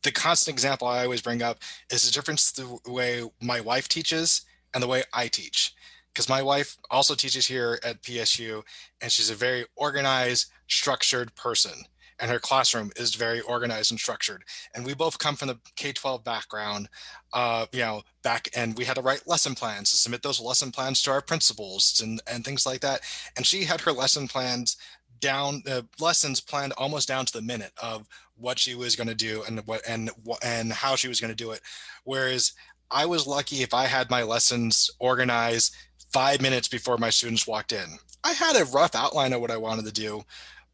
Speaker 2: the constant example I always bring up is the difference the way my wife teaches and the way I teach. Because my wife also teaches here at PSU, and she's a very organized, structured person and her classroom is very organized and structured. And we both come from the K-12 background, uh, you know, back and we had to write lesson plans to submit those lesson plans to our principals and, and things like that. And she had her lesson plans down the uh, lessons planned almost down to the minute of what she was going to do and what and and how she was going to do it whereas i was lucky if i had my lessons organized five minutes before my students walked in i had a rough outline of what i wanted to do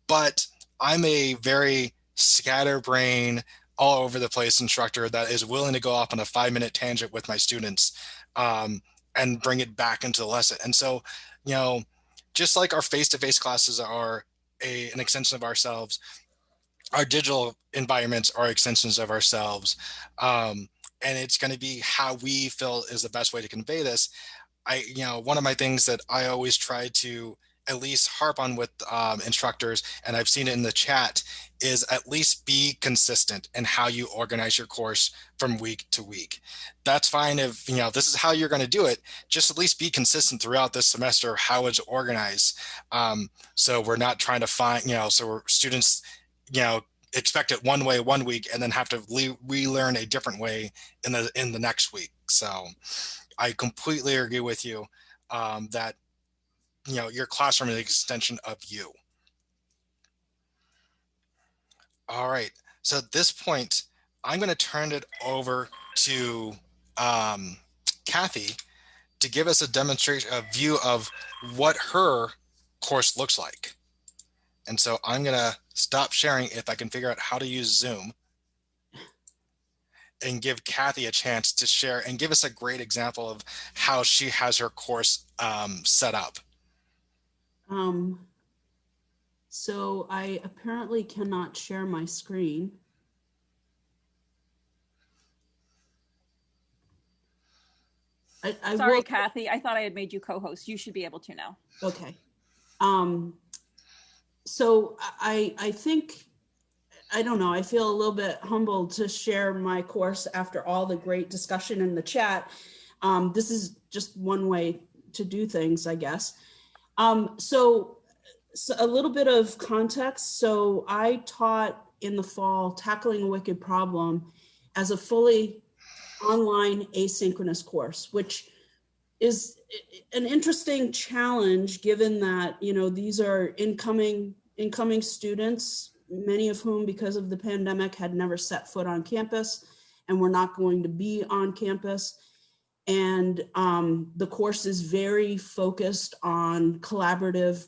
Speaker 2: but I'm a very scatterbrain, all over the place instructor that is willing to go off on a five minute tangent with my students um, and bring it back into the lesson. And so, you know, just like our face-to-face classes are a, an extension of ourselves, our digital environments are extensions of ourselves. Um, and it's going to be how we feel is the best way to convey this. I, you know, one of my things that I always try to at least harp on with um, instructors, and I've seen it in the chat, is at least be consistent in how you organize your course from week to week. That's fine if, you know, this is how you're going to do it, just at least be consistent throughout this semester how it's organized. Um, so we're not trying to find, you know, so students, you know, expect it one way one week and then have to relearn a different way in the in the next week. So I completely agree with you um, that you know, your classroom is an extension of you. All right, so at this point, I'm going to turn it over to um, Kathy to give us a demonstration, a view of what her course looks like. And so I'm going to stop sharing if I can figure out how to use Zoom and give Kathy a chance to share and give us a great example of how she has her course um, set up.
Speaker 4: Um, so I apparently cannot share my screen. I, I
Speaker 1: Sorry,
Speaker 4: will,
Speaker 1: Kathy. I thought I had made you co-host. You should be able to now.
Speaker 4: Okay. Um, so I, I think, I don't know, I feel a little bit humbled to share my course after all the great discussion in the chat. Um, this is just one way to do things, I guess. Um, so, so a little bit of context. So I taught in the fall tackling a wicked problem as a fully online asynchronous course, which is an interesting challenge given that, you know, these are incoming incoming students, many of whom because of the pandemic had never set foot on campus and were not going to be on campus. And um, the course is very focused on collaborative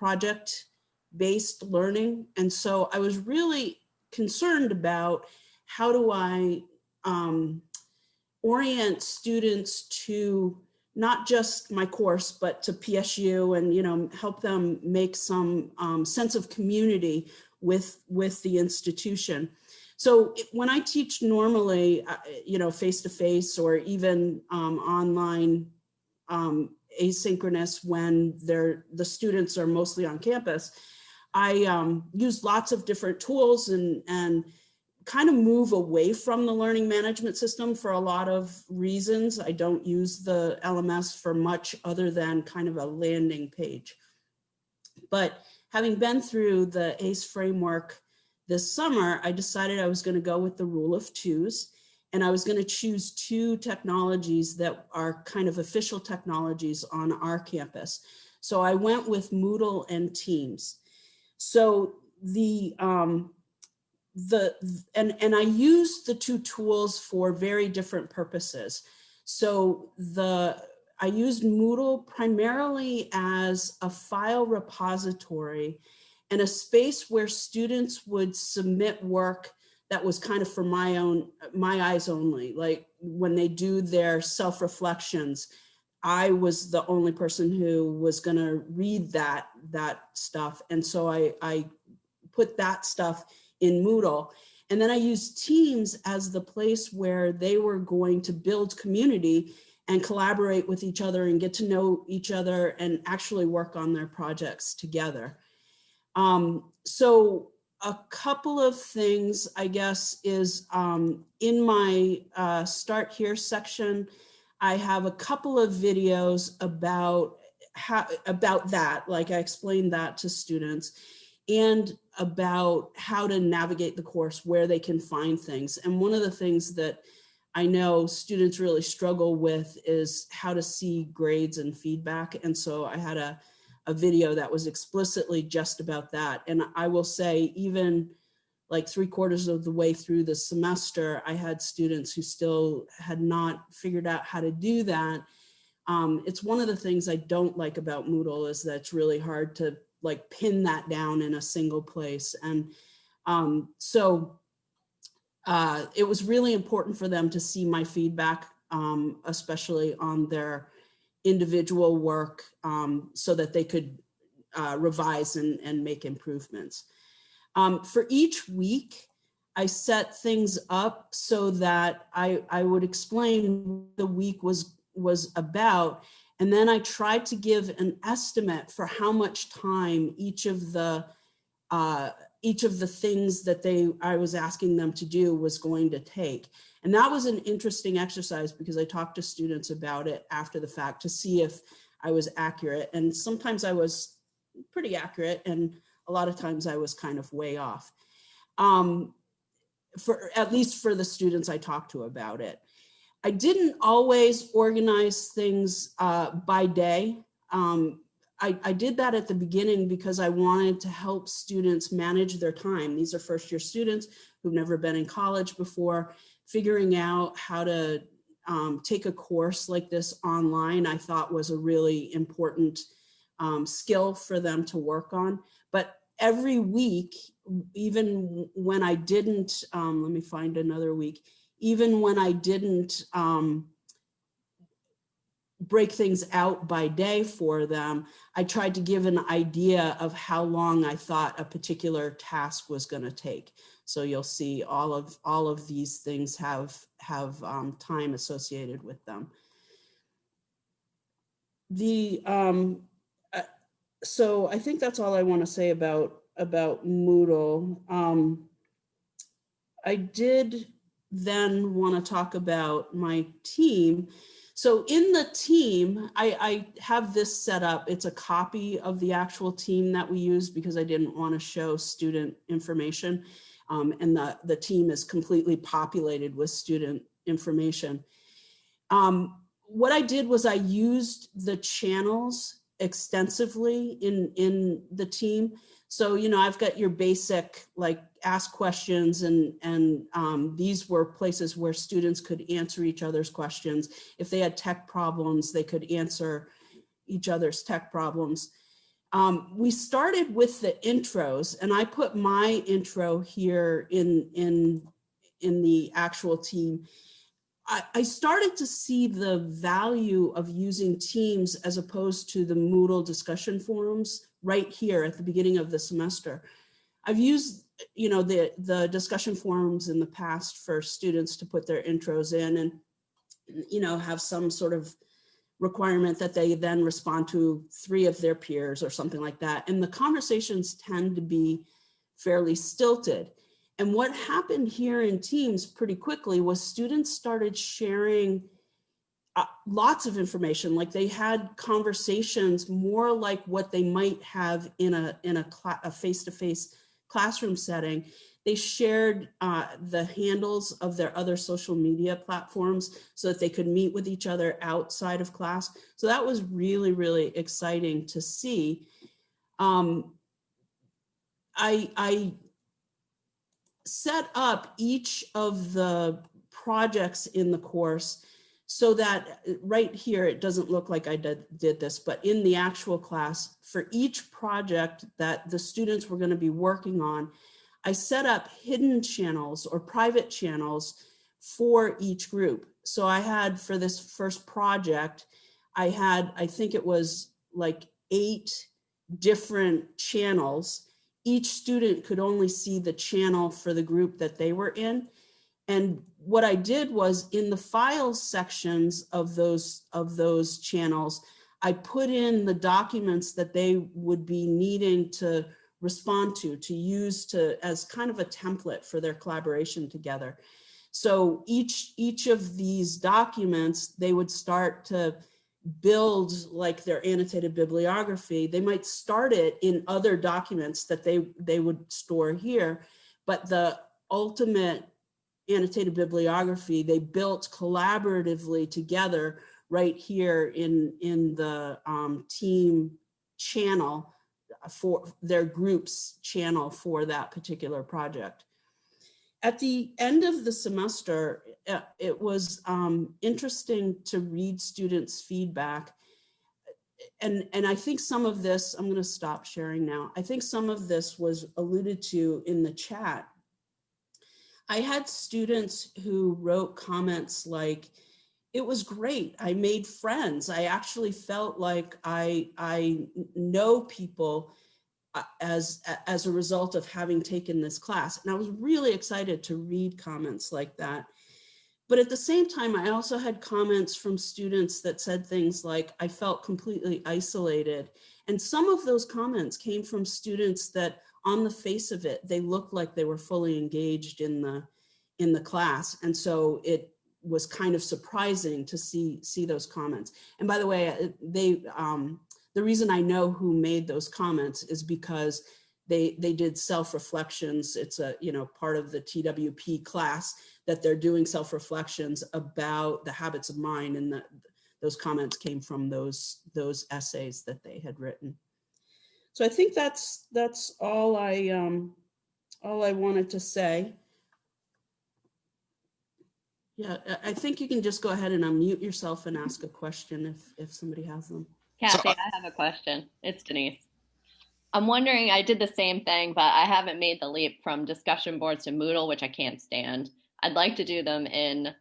Speaker 4: project based learning. And so I was really concerned about how do I um, orient students to not just my course, but to PSU and, you know, help them make some um, sense of community with, with the institution. So when I teach normally, uh, you know, face-to-face or even um, online um, asynchronous when they're, the students are mostly on campus, I um, use lots of different tools and, and kind of move away from the learning management system for a lot of reasons. I don't use the LMS for much other than kind of a landing page. But having been through the ACE framework this summer, I decided I was going to go with the rule of twos. And I was going to choose two technologies that are kind of official technologies on our campus. So I went with Moodle and Teams. So the um, the and and I used the two tools for very different purposes. So the I used Moodle primarily as a file repository and a space where students would submit work that was kind of for my own my eyes only. Like when they do their self-reflections i was the only person who was going to read that that stuff. And so i i put that stuff in moodle. And then i used teams as the place where they were going to build community and collaborate with each other and get to know each other and actually work on their projects together. Um, so a couple of things, I guess, is um, in my uh, start here section, I have a couple of videos about how about that, like I explained that to students, and about how to navigate the course, where they can find things. And one of the things that I know students really struggle with is how to see grades and feedback. And so I had a a video that was explicitly just about that. And I will say even like three quarters of the way through the semester, I had students who still had not figured out how to do that. Um, it's one of the things I don't like about Moodle is that it's really hard to like pin that down in a single place. And um, so uh, it was really important for them to see my feedback, um, especially on their individual work um, so that they could uh, revise and, and make improvements. Um, for each week, I set things up so that I, I would explain the week was, was about, and then I tried to give an estimate for how much time each of the uh, each of the things that they I was asking them to do was going to take. And that was an interesting exercise because I talked to students about it after the fact to see if I was accurate. And sometimes I was pretty accurate and a lot of times I was kind of way off. Um, for at least for the students I talked to about it. I didn't always organize things uh, by day. Um, I, I, did that at the beginning because I wanted to help students manage their time. These are first year students who've never been in college before figuring out how to um, take a course like this online, I thought was a really important um, skill for them to work on. But every week, even when I didn't, um, let me find another week, even when I didn't um, break things out by day for them, I tried to give an idea of how long I thought a particular task was going to take. So you'll see all of all of these things have have um, time associated with them. The um, uh, so I think that's all I want to say about about Moodle. Um, I did then want to talk about my team. So in the team, I, I, have this set up. It's a copy of the actual team that we use because I didn't want to show student information um, and the, the team is completely populated with student information. Um, what I did was I used the channels extensively in, in the team. So, you know, I've got your basic like ask questions and, and um, these were places where students could answer each other's questions. If they had tech problems, they could answer each other's tech problems. Um, we started with the intros and I put my intro here in, in, in the actual team. I, I started to see the value of using Teams as opposed to the Moodle discussion forums right here at the beginning of the semester. I've used you know the the discussion forums in the past for students to put their intros in and you know have some sort of requirement that they then respond to three of their peers or something like that. And the conversations tend to be fairly stilted. And what happened here in Teams pretty quickly was students started sharing uh, lots of information like they had conversations more like what they might have in a in a, face-to-face classroom setting they shared uh, the handles of their other social media platforms so that they could meet with each other outside of class. So that was really really exciting to see. Um, I, I set up each of the projects in the course so that uh, right here, it doesn't look like I did, did this, but in the actual class, for each project that the students were gonna be working on, I set up hidden channels or private channels for each group. So I had for this first project, I had, I think it was like eight different channels. Each student could only see the channel for the group that they were in. And what I did was in the files sections of those of those channels, I put in the documents that they would be needing to respond to, to use to as kind of a template for their collaboration together. So each each of these documents, they would start to build like their annotated bibliography. They might start it in other documents that they they would store here, but the ultimate annotated bibliography they built collaboratively together right here in in the um, team channel for their groups channel for that particular project. At the end of the semester, uh, it was um, interesting to read students' feedback. And, and I think some of this, I'm gonna stop sharing now. I think some of this was alluded to in the chat I had students who wrote comments like, it was great. I made friends. I actually felt like I, I know people uh, as, as a result of having taken this class. And I was really excited to read comments like that. But at the same time, I also had comments from students that said things like, I felt completely isolated. And some of those comments came from students that on the face of it, they looked like they were fully engaged in the in the class. And so it was kind of surprising to see see those comments. And by the way, uh, they um, the reason I know who made those comments is because they they did self-reflections. It's a you know part of the TWP class that they're doing self-reflections about the habits of mind and the, those comments came from those those essays that they had written. So I think that's that's all I um, all I wanted to say. Yeah, I think you can just go ahead and unmute yourself and ask a question if if somebody has them.
Speaker 10: Kathy, I have a question. It's Denise. I'm wondering, I did the same thing, but I haven't made the leap from discussion boards to Moodle, which I can't stand. I'd like to do them in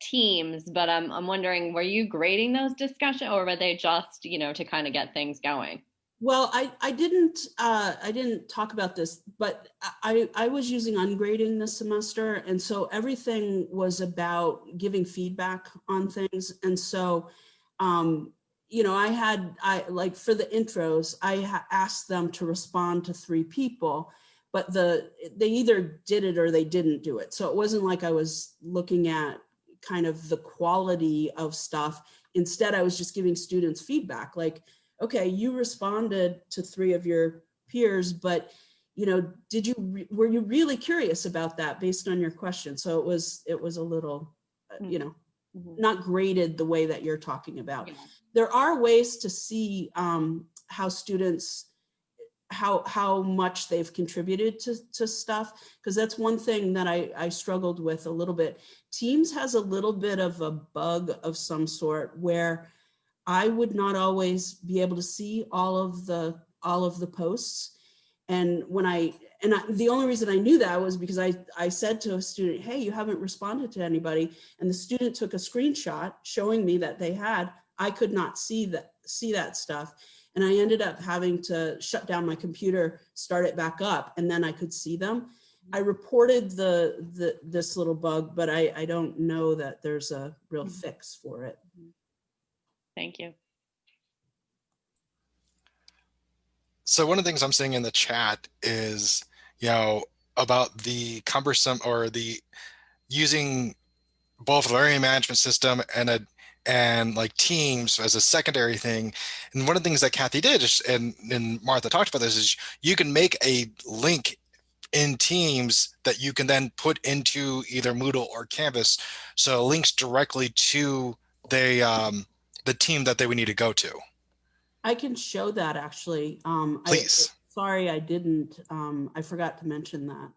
Speaker 10: Teams, but I'm, I'm wondering, were you grading those discussion or were they just, you know, to kind of get things going?
Speaker 4: Well, I, I didn't uh, I didn't talk about this, but I, I was using ungrading this semester. And so everything was about giving feedback on things. And so, um, you know, I had, I like for the intros, I asked them to respond to three people, but the they either did it or they didn't do it. So it wasn't like I was looking at kind of the quality of stuff. Instead, I was just giving students feedback like, okay, you responded to three of your peers, but you know, did you were you really curious about that based on your question? So it was it was a little, uh, you know, mm -hmm. not graded the way that you're talking about. Yeah. There are ways to see um, how students how how much they've contributed to to stuff because that's one thing that I I struggled with a little bit. Teams has a little bit of a bug of some sort where I would not always be able to see all of the all of the posts. And when I and I, the only reason I knew that was because I I said to a student, "Hey, you haven't responded to anybody," and the student took a screenshot showing me that they had. I could not see that see that stuff, and I ended up having to shut down my computer, start it back up, and then I could see them. I reported the the this little bug, but I I don't know that there's a real mm-hmm. fix for it.
Speaker 10: Thank you.
Speaker 2: So one of the things I'm seeing in the chat is, you know, about the cumbersome or the using both learning management system and a and like teams as a secondary thing. And one of the things that Kathy did is, and, and Martha talked about this is you can make a link in Teams that you can then put into either Moodle or Canvas. So links directly to the, um, the team that they would need to go to.
Speaker 4: I can show that actually. Um, I-
Speaker 2: Please.
Speaker 4: sorry, I didn't. Um, I forgot to mention that.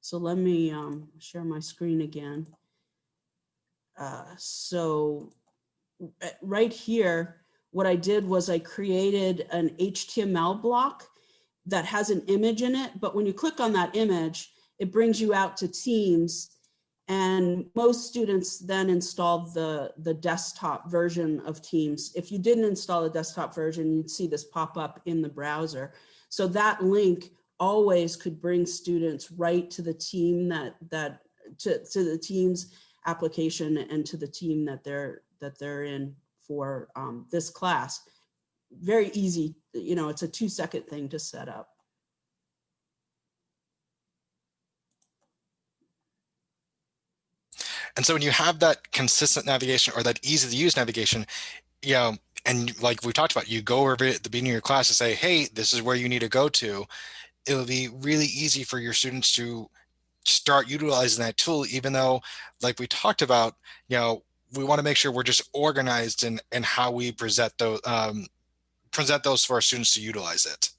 Speaker 4: So let me um, share my screen again. Uh, so uh, right here, what I did was I created an HTML block that has an image in it. But when you click on that image, it brings you out to Teams. And most students then installed the, the desktop version of Teams. If you didn't install the desktop version, you'd see this pop up in the browser. So that link always could bring students right to the team that, that to, to the Teams application and to the team that they're, that they're in for um, this class. Very easy, you know, it's a two second thing to set up.
Speaker 2: And so when you have that consistent navigation or that easy to use navigation, you know, and like we talked about, you go over at the beginning of your class and say, hey, this is where you need to go to. It'll be really easy for your students to start utilizing that tool, even though, like we talked about, you know, we want to make sure we're just organized in, in how we present those, um, present those for our students to utilize it.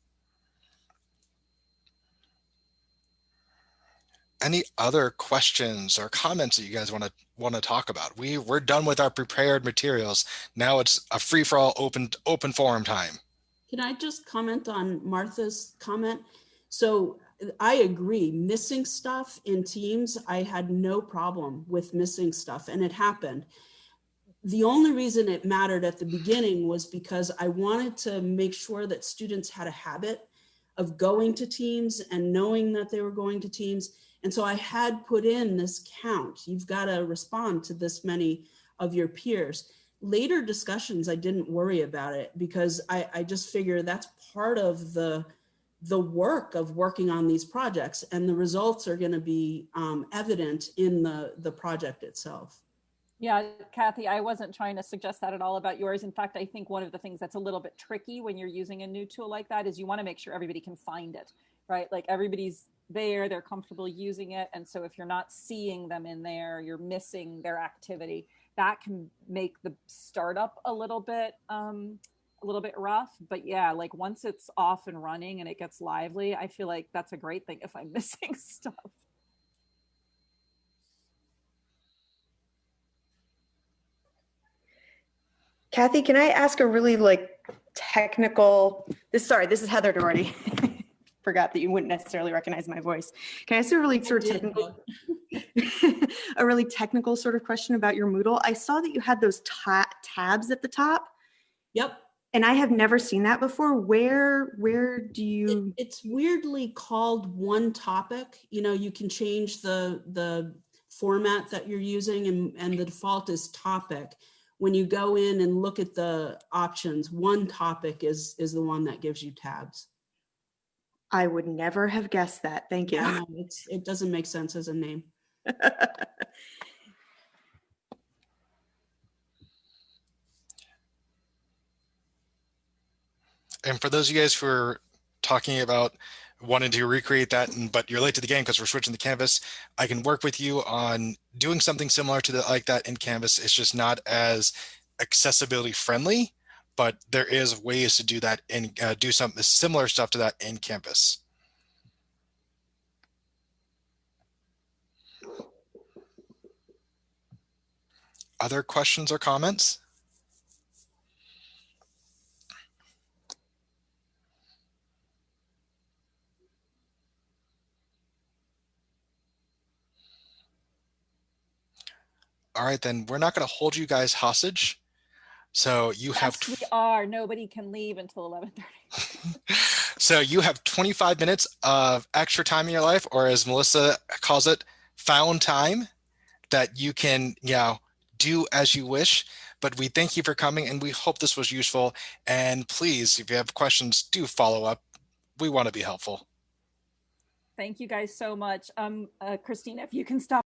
Speaker 2: Any other questions or comments that you guys want to want to talk about? We we're done with our prepared materials. Now it's a free for all open open forum time.
Speaker 4: Can I just comment on Martha's comment? So I agree, missing stuff in Teams, I had no problem with missing stuff and it happened. The only reason it mattered at the beginning was because I wanted to make sure that students had a habit of going to Teams and knowing that they were going to Teams and so I had put in this count. You've got to respond to this many of your peers. Later discussions, I didn't worry about it because I, I just figure that's part of the, the work of working on these projects and the results are going to be um, evident in the, the project itself.
Speaker 1: Yeah, Kathy, I wasn't trying to suggest that at all about yours. In fact, I think one of the things that's a little bit tricky when you're using a new tool like that is you want to make sure everybody can find it, right? Like everybody's there, they're comfortable using it. And so if you're not seeing them in there, you're missing their activity. That can make the startup a little bit um, a little bit rough. But yeah, like once it's off and running and it gets lively, I feel like that's a great thing if I'm <laughs> missing stuff.
Speaker 11: Kathy, can I ask a really like technical, this, sorry, this is Heather Doherty. <laughs> Forgot that you wouldn't necessarily recognize my voice. Can I ask a really sort of technical, <laughs> a really technical sort of question about your Moodle? I saw that you had those ta tabs at the top.
Speaker 4: Yep.
Speaker 11: And I have never seen that before. Where, where do you?
Speaker 4: It, it's weirdly called one topic. You know, you can change the, the format that you're using and, and the default is topic when you go in and look at the options, one topic is, is the one that gives you tabs.
Speaker 11: I would never have guessed that. Thank you.
Speaker 4: Yeah, it's, it doesn't make sense as a name. <laughs>
Speaker 2: and for those of you guys who are talking about wanting to recreate that, and, but you're late to the game because we're switching to Canvas, I can work with you on doing something similar to the, like that in Canvas. It's just not as accessibility friendly, but there is ways to do that and uh, do some similar stuff to that in Canvas. Other questions or comments? All right, then we're not going to hold you guys hostage. So you have.
Speaker 1: Yes, we are. Nobody can leave until 11:30. <laughs>
Speaker 2: so you have 25 minutes of extra time in your life, or as Melissa calls it, found time that you can, you know, do as you wish. But we thank you for coming, and we hope this was useful. And please, if you have questions, do follow up. We want to be helpful.
Speaker 1: Thank you guys so much. Um, uh, Christina, if you can stop.